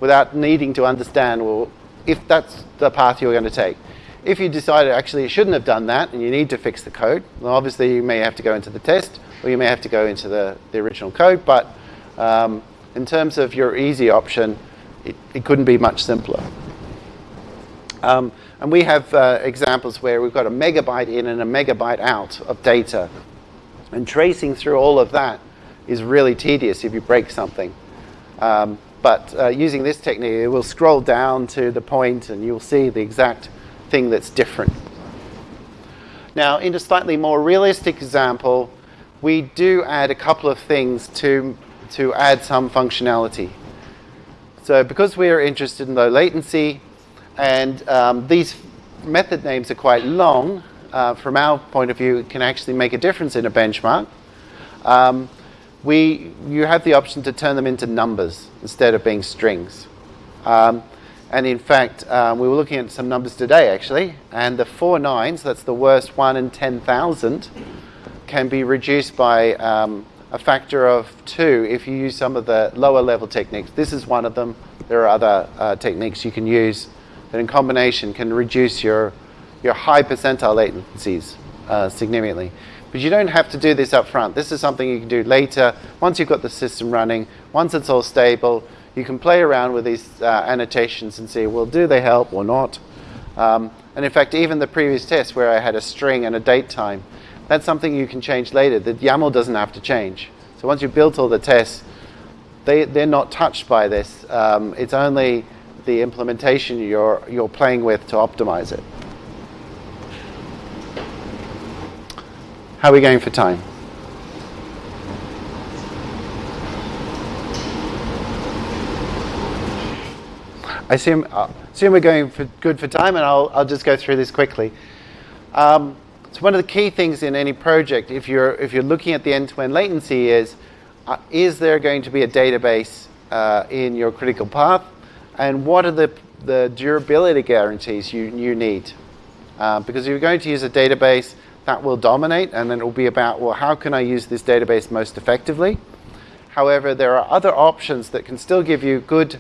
without needing to understand, well, if that's the path you're going to take. If you decided actually you shouldn't have done that and you need to fix the code, well, obviously you may have to go into the test or you may have to go into the, the original code, but um, in terms of your easy option, it, it couldn't be much simpler. Um, and we have uh, examples where we've got a megabyte in and a megabyte out of data. And tracing through all of that is really tedious if you break something. Um, but uh, using this technique, it will scroll down to the point and you'll see the exact thing that's different. Now, in a slightly more realistic example, we do add a couple of things to, to add some functionality. So because we're interested in low latency, and um, these method names are quite long, uh, from our point of view, it can actually make a difference in a benchmark. Um, we, you have the option to turn them into numbers instead of being strings. Um, and in fact, um, we were looking at some numbers today actually, and the four nines, that's the worst one in 10,000, can be reduced by um, a factor of two if you use some of the lower level techniques. This is one of them. There are other uh, techniques you can use that in combination can reduce your, your high percentile latencies uh, significantly. But you don't have to do this up front. This is something you can do later. Once you've got the system running, once it's all stable, you can play around with these uh, annotations and see, well, do they help or not? Um, and in fact, even the previous test where I had a string and a date time, that's something you can change later. The YAML doesn't have to change. So once you've built all the tests, they, they're not touched by this. Um, it's only the implementation you're, you're playing with to optimize it. How are we going for time? I assume, assume we're going for good for time, and I'll, I'll just go through this quickly. Um, so one of the key things in any project, if you're, if you're looking at the end-to-end latency is, uh, is there going to be a database uh, in your critical path? And what are the, the durability guarantees you, you need? Uh, because if you're going to use a database, that will dominate, and then it will be about, well, how can I use this database most effectively? However, there are other options that can still give you good,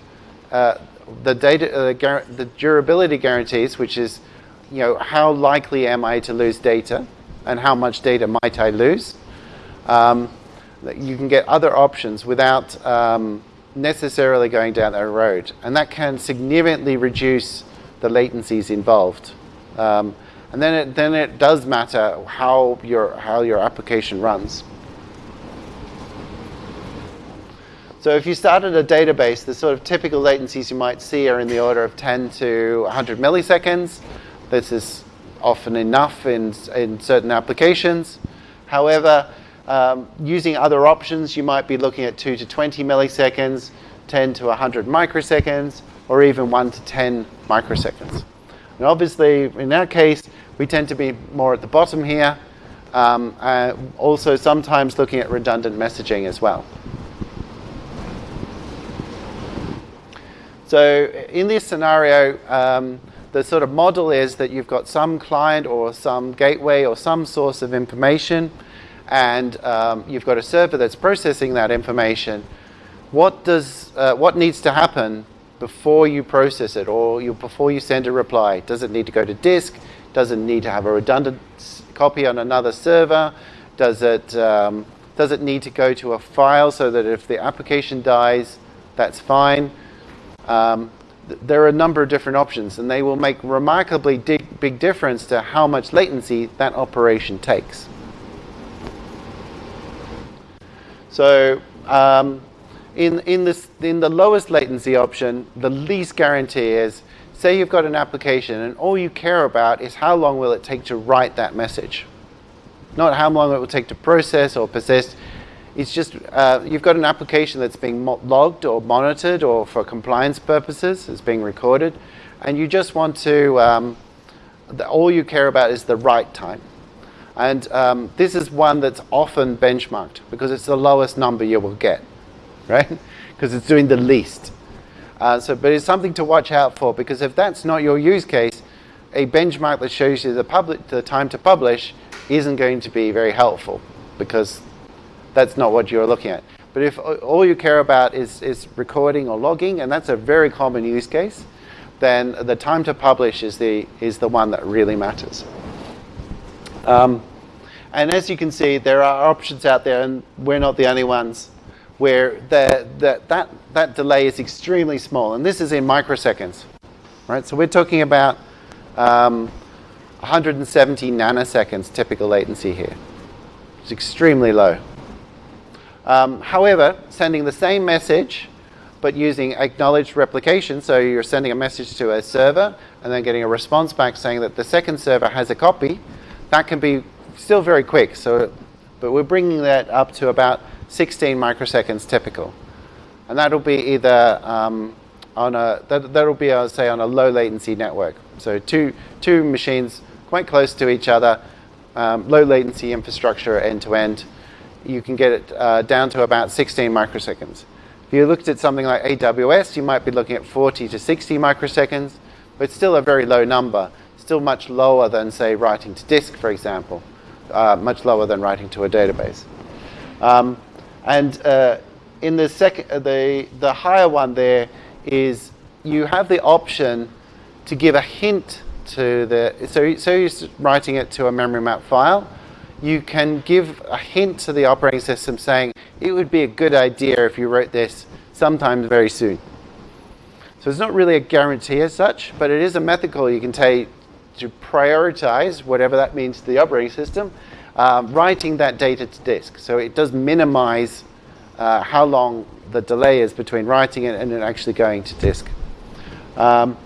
uh, the, data, uh, the durability guarantees, which is, you know, how likely am I to lose data, and how much data might I lose? Um, you can get other options without um, necessarily going down that road, and that can significantly reduce the latencies involved. Um, and then it, then it does matter how your, how your application runs. So if you started a database, the sort of typical latencies you might see are in the order of 10 to 100 milliseconds. This is often enough in, in certain applications. However, um, using other options, you might be looking at 2 to 20 milliseconds, 10 to 100 microseconds, or even 1 to 10 microseconds. And obviously, in our case, we tend to be more at the bottom here. Um, uh, also, sometimes looking at redundant messaging as well. So in this scenario, um, the sort of model is that you've got some client or some gateway or some source of information, and um, you've got a server that's processing that information. What does uh, what needs to happen before you process it or you, before you send a reply? Does it need to go to disk? Does it need to have a redundant copy on another server? Does it, um, does it need to go to a file so that if the application dies, that's fine? Um, th there are a number of different options and they will make remarkably big difference to how much latency that operation takes. So um, in, in, this, in the lowest latency option, the least guarantee is, say you've got an application and all you care about is how long will it take to write that message. Not how long it will take to process or persist. It's just uh, you've got an application that's being logged or monitored or for compliance purposes, it's being recorded, and you just want to, um, the, all you care about is the write time. And um, this is one that's often benchmarked because it's the lowest number you will get, (laughs) right? Because it's doing the least. Uh, so, but it's something to watch out for because if that's not your use case, a benchmark that shows you the, public, the time to publish isn't going to be very helpful because that's not what you're looking at. But if all you care about is, is recording or logging, and that's a very common use case, then the time to publish is the, is the one that really matters. Um, and as you can see, there are options out there, and we're not the only ones, where the, the, that, that delay is extremely small. And this is in microseconds. Right? So we're talking about um, 170 nanoseconds typical latency here. It's extremely low. Um, however, sending the same message but using acknowledged replication, so you're sending a message to a server and then getting a response back saying that the second server has a copy, that can be still very quick. So, but we're bringing that up to about 16 microseconds typical. And that'll be either um, on a, that, that'll be, I'll say, on a low latency network. So two, two machines quite close to each other, um, low latency infrastructure end to end. You can get it uh, down to about 16 microseconds. If you looked at something like AWS, you might be looking at 40 to 60 microseconds, but still a very low number, still much lower than, say, writing to disk, for example, uh, much lower than writing to a database. Um, and uh, in the, second, uh, the, the higher one there is you have the option to give a hint to the, so, so you're writing it to a memory map file, you can give a hint to the operating system saying, it would be a good idea if you wrote this sometime very soon. So it's not really a guarantee as such, but it is a method call you can take to prioritize, whatever that means to the operating system, um, writing that data to disk. So it does minimize uh, how long the delay is between writing it and it actually going to disk. Um,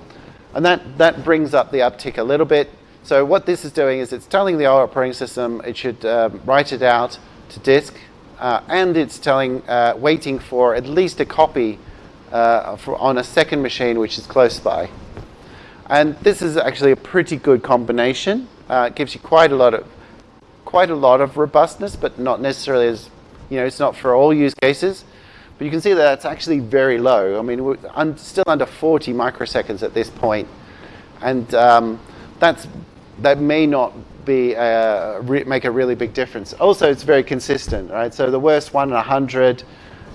and that, that brings up the uptick a little bit. So what this is doing is it's telling the operating system it should um, write it out to disk uh, and it's telling, uh, waiting for at least a copy uh, for, on a second machine which is close by. And this is actually a pretty good combination. Uh, it gives you quite a lot of quite a lot of robustness, but not necessarily as you know, it's not for all use cases. But you can see that it's actually very low. I mean, we're un still under 40 microseconds at this point. and um, that's that may not be a, uh, make a really big difference. Also, it's very consistent, right? So the worst one in 100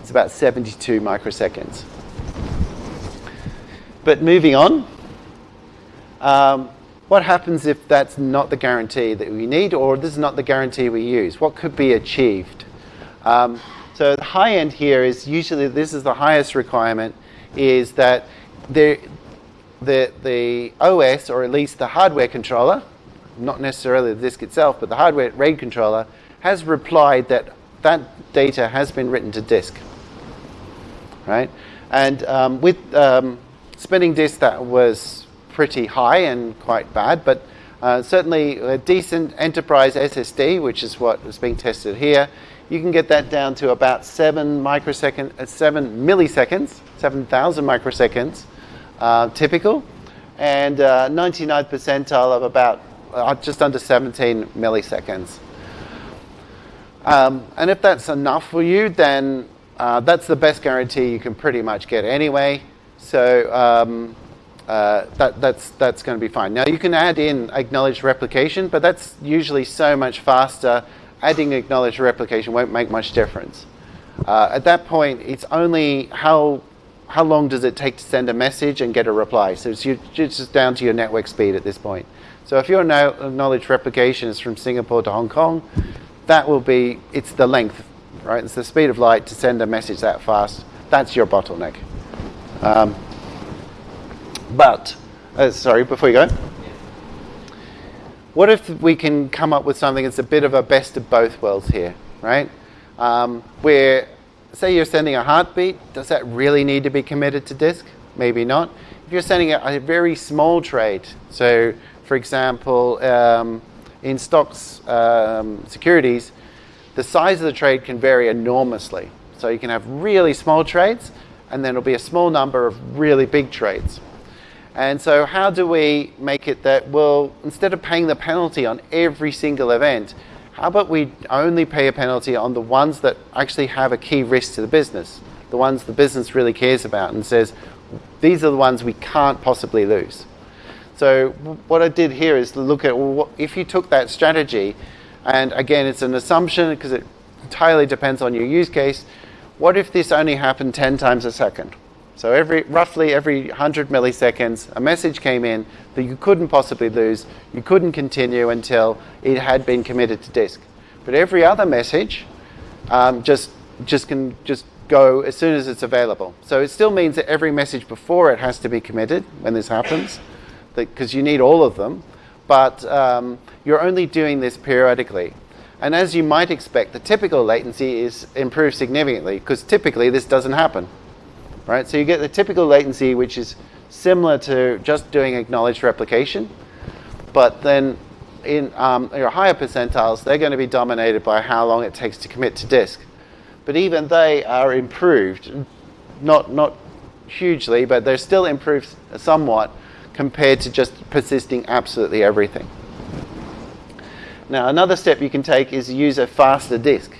is about 72 microseconds. But moving on, um, what happens if that's not the guarantee that we need or this is not the guarantee we use? What could be achieved? Um, so the high end here is usually, this is the highest requirement, is that the, the, the OS, or at least the hardware controller, not necessarily the disk itself, but the hardware RAID controller, has replied that that data has been written to disk. Right? And um, with um, spinning disk, that was pretty high and quite bad, but uh, certainly a decent enterprise SSD, which is what is being tested here, you can get that down to about seven microsecond, uh, seven milliseconds, 7,000 microseconds, uh, typical, and 99 uh, percentile of about uh, just under 17 milliseconds. Um, and if that's enough for you, then uh, that's the best guarantee you can pretty much get anyway. So um, uh, that, that's, that's going to be fine. Now you can add in acknowledged replication, but that's usually so much faster. Adding acknowledged replication won't make much difference. Uh, at that point, it's only how, how long does it take to send a message and get a reply. So it's, it's just down to your network speed at this point. So if your acknowledged replication is from Singapore to Hong Kong, that will be, it's the length, right? It's the speed of light to send a message that fast. That's your bottleneck. Um, but, uh, sorry, before you go. What if we can come up with something that's a bit of a best of both worlds here, right? Um, where, say you're sending a heartbeat, does that really need to be committed to disk? Maybe not. If you're sending a, a very small trade, so for example, um, in stocks um, securities, the size of the trade can vary enormously. So you can have really small trades, and then it'll be a small number of really big trades. And so, how do we make it that, well, instead of paying the penalty on every single event, how about we only pay a penalty on the ones that actually have a key risk to the business, the ones the business really cares about and says, these are the ones we can't possibly lose. So, what I did here is look at well, if you took that strategy, and again, it's an assumption because it entirely depends on your use case. What if this only happened 10 times a second? So every roughly every 100 milliseconds, a message came in that you couldn't possibly lose. You couldn't continue until it had been committed to disk. But every other message um, just just can just go as soon as it's available. So it still means that every message before it has to be committed when this happens, because you need all of them. But um, you're only doing this periodically. And as you might expect, the typical latency is improved significantly because typically this doesn't happen right? So you get the typical latency, which is similar to just doing acknowledged replication, but then in um, your higher percentiles, they're going to be dominated by how long it takes to commit to disk. But even they are improved, not not hugely, but they're still improved somewhat compared to just persisting absolutely everything. Now, another step you can take is use a faster disk.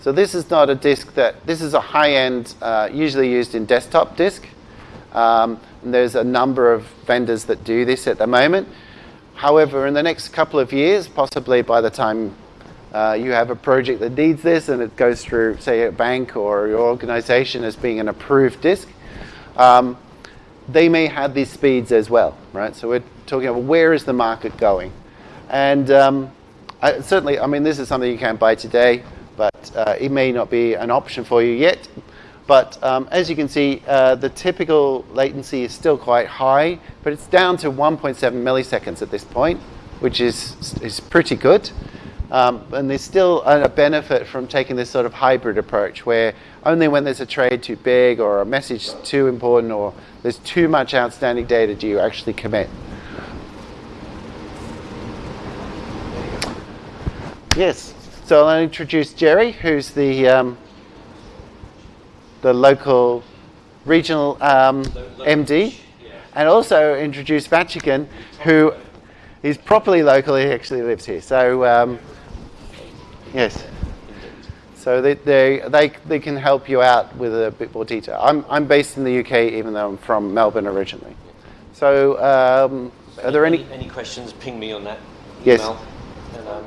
So this is not a disk that, this is a high-end, uh, usually used in desktop disk. Um, and there's a number of vendors that do this at the moment. However, in the next couple of years, possibly by the time uh, you have a project that needs this and it goes through, say, a bank or your organization as being an approved disk, um, they may have these speeds as well, right? So we're talking about where is the market going? And um, I, certainly, I mean, this is something you can buy today but uh, it may not be an option for you yet. But um, as you can see, uh, the typical latency is still quite high, but it's down to 1.7 milliseconds at this point, which is, is pretty good. Um, and there's still a benefit from taking this sort of hybrid approach where only when there's a trade too big or a message too important or there's too much outstanding data do you actually commit. Yes. So I'll introduce Jerry, who's the um, the local regional um, MD, and also introduce Vatican, who is properly local. He actually lives here. So um, yes. So they, they, they, they can help you out with a bit more detail. I'm, I'm based in the UK, even though I'm from Melbourne originally. So, um, are there any,
any, any questions? Ping me on that.
Email, Yes. And, um,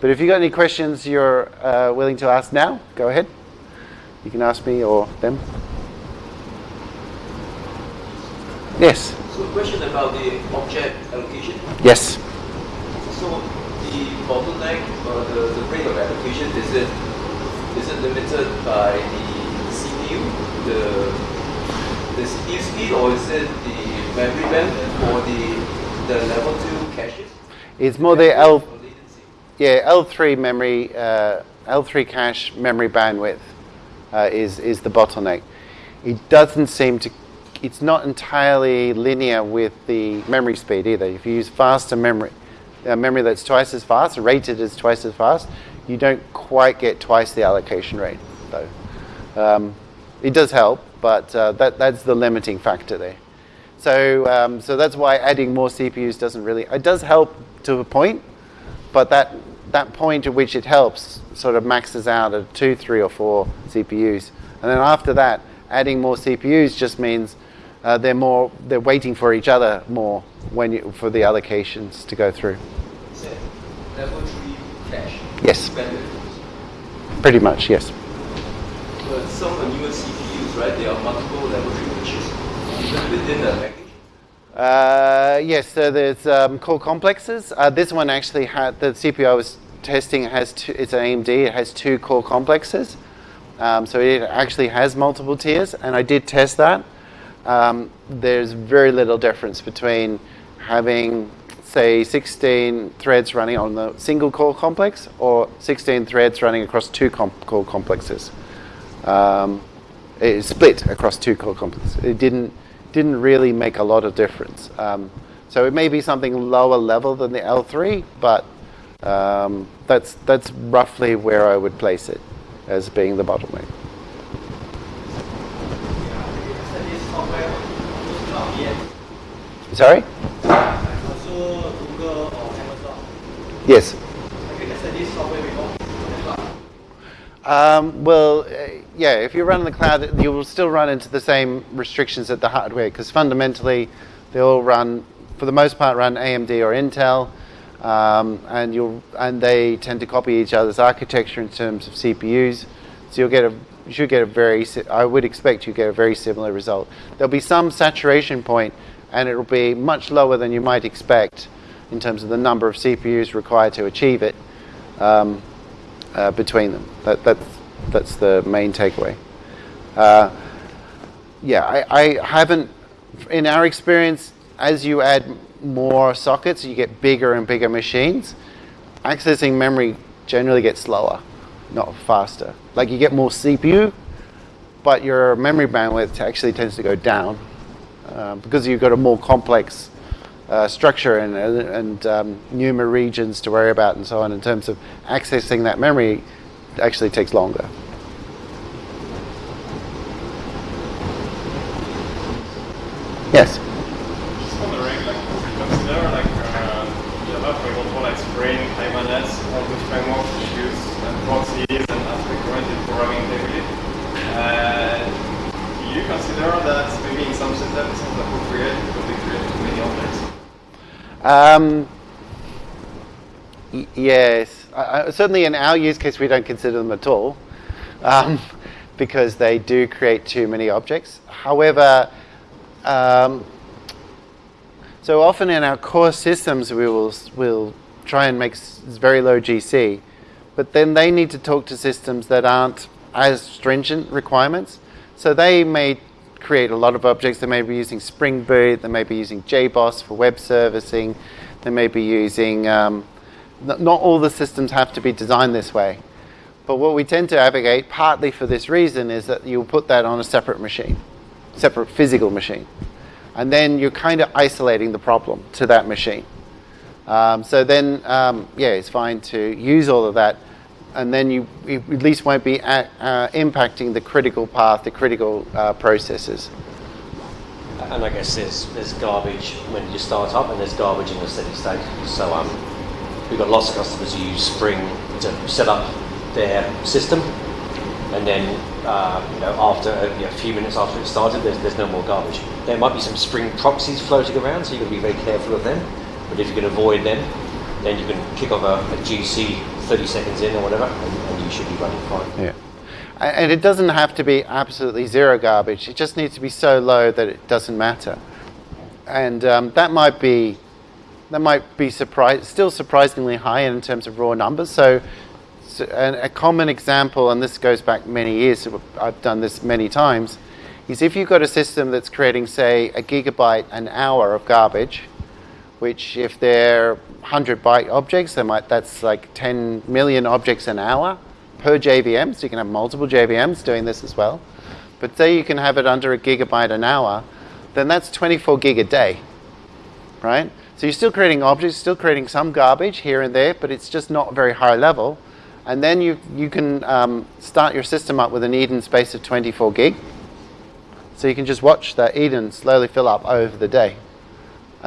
but if you've got any questions you're uh, willing to ask now, go ahead. You can ask me or them. Yes.
So a question about the object allocation.
Yes.
So the bottleneck or the, the rate of allocation is it is it limited by the CPU, the the CPU speed, or is it the memory bandwidth or the the level two caches?
It's more the L yeah, L3 memory, uh, L3 cache memory bandwidth uh, is, is the bottleneck. It doesn't seem to, it's not entirely linear with the memory speed either. If you use faster memory, uh, memory that's twice as fast, rated as twice as fast, you don't quite get twice the allocation rate though. Um, it does help, but uh, that, that's the limiting factor there. So, um, so that's why adding more CPUs doesn't really, it does help to a point, but that that point at which it helps sort of maxes out at two, three, or four CPUs, and then after that, adding more CPUs just means uh, they're more they're waiting for each other more when you, for the allocations to go through.
Level three cache.
Yes. Pretty much, yes.
But some newer CPUs, right? There are multiple level three caches even within the.
Uh, yes, so there's um, core complexes. Uh, this one actually had the CPU I was testing has two, it's an AMD. It has two core complexes, um, so it actually has multiple tiers. And I did test that. Um, there's very little difference between having, say, 16 threads running on the single core complex or 16 threads running across two comp- core complexes. Um, it split across two core complexes. It didn't didn't really make a lot of difference. Um, so it may be something lower level than the L3, but um, that's, that's roughly where I would place it as being the bottleneck. Sorry?
Also Google or Amazon.
Yes.
Have you tested this software before?
Um, well, uh, yeah, if you run in the cloud, you will still run into the same restrictions at the hardware because fundamentally they all run, for the most part, run AMD or Intel, um, and you'll and they tend to copy each other's architecture in terms of CPUs. So you'll get a you should get a very I would expect you get a very similar result. There'll be some saturation point, and it'll be much lower than you might expect in terms of the number of CPUs required to achieve it. Um, uh, between them. That, that's, that's the main takeaway. Uh, yeah, I, I haven't, in our experience, as you add more sockets, you get bigger and bigger machines. Accessing memory generally gets slower, not faster. Like you get more CPU, but your memory bandwidth actually tends to go down uh, because you've got a more complex uh, structure and, and um, NUMA regions to worry about and so on in terms of accessing that memory actually takes longer. Yes.
Just wondering, like, you consider like uh, Java, for like Spring, Hibernate, all those frameworks which use uh, proxies and aspect-oriented programming. Uh, do you consider that maybe in some systems it's not appropriate because they create too many objects?
Um, yes, I, certainly in our use case, we don't consider them at all um, (laughs) because they do create too many objects. However, um, so often in our core systems, we will will try and make very low GC, but then they need to talk to systems that aren't as stringent requirements. So they may create a lot of objects. They may be using Spring Boot. They may be using JBoss for web servicing. They may be using. Um, not all the systems have to be designed this way, but what we tend to advocate, partly for this reason, is that you'll put that on a separate machine, separate physical machine, and then you're kind of isolating the problem to that machine. Um, so then, um, yeah, it's fine to use all of that, and then you, you at least won't be at, uh, impacting the critical path, the critical uh, processes.
And I guess there's there's garbage when you start up, and there's garbage in the steady state. So um, we've got lots of customers who use Spring to set up their system, and then uh, you know after a, you know, a few minutes after it started, there's, there's no more garbage. There might be some Spring proxies floating around, so you've got to be very careful of them. But if you can avoid them, then you can kick off a, a GC 30 seconds in or whatever, and, and you should be running fine.
Yeah. And it doesn't have to be absolutely zero garbage. It just needs to be so low that it doesn't matter. And um, that might be that might be surprise, still surprisingly high in terms of raw numbers. So, so an, a common example, and this goes back many years, I've done this many times, is if you've got a system that's creating, say, a gigabyte an hour of garbage, which if they're 100 byte objects, they might, that's like 10 million objects an hour per JVM, so you can have multiple JVMs doing this as well. But say you can have it under a gigabyte an hour, then that's 24 gig a day, right? So you're still creating objects, still creating some garbage here and there, but it's just not very high level. And then you, you can um, start your system up with an Eden space of 24 gig. So you can just watch that Eden slowly fill up over the day.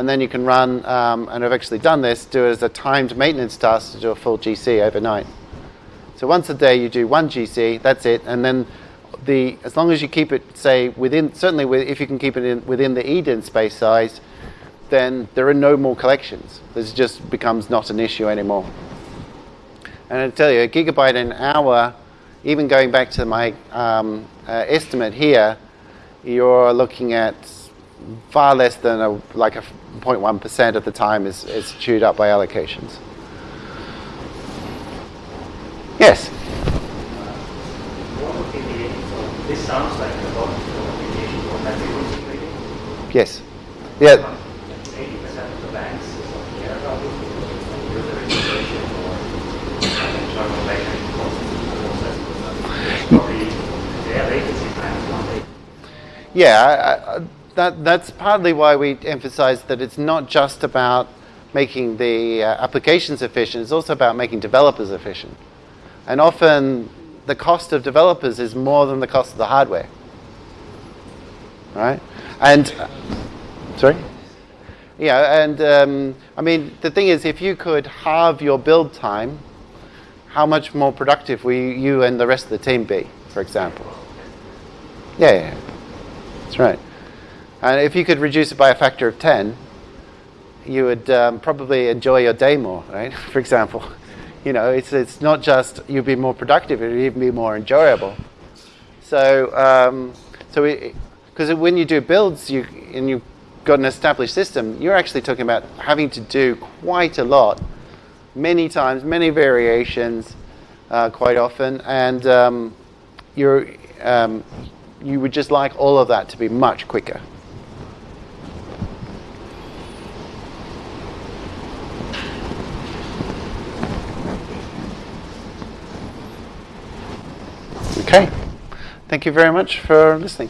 And then you can run, um, and I've actually done this, do it as a timed maintenance task to do a full GC overnight. So once a day you do one GC, that's it, and then the as long as you keep it say within certainly with, if you can keep it in, within the Eden space size, then there are no more collections. This just becomes not an issue anymore. And I tell you, a gigabyte an hour, even going back to my um, uh, estimate here, you're looking at far less than a, like a 0.1% of the time is, is chewed up by allocations. Yes.
What would be the, so this sounds like a lot of application for metric security.
Yes. Yeah.
Eighty percent of the banks is not care about it user registration or internal backend process. Probably their latency time one day.
Yeah, I, I, that, that's partly why we emphasize that it's not just about making the uh, applications efficient, it's also about making developers efficient. And often the cost of developers is more than the cost of the hardware. Right? And, uh, sorry? Yeah, and um, I mean, the thing is, if you could halve your build time, how much more productive will you and the rest of the team be, for example? Yeah, yeah, that's right. And if you could reduce it by a factor of 10, you would um, probably enjoy your day more, right? (laughs) For example, you know, it's, it's not just you'd be more productive, it would even be more enjoyable. So, um, so because when you do builds, you and you've got an established system, you're actually talking about having to do quite a lot, many times, many variations, uh, quite often, and um, you're um, you would just like all of that to be much quicker. Okay. Thank you very much for listening.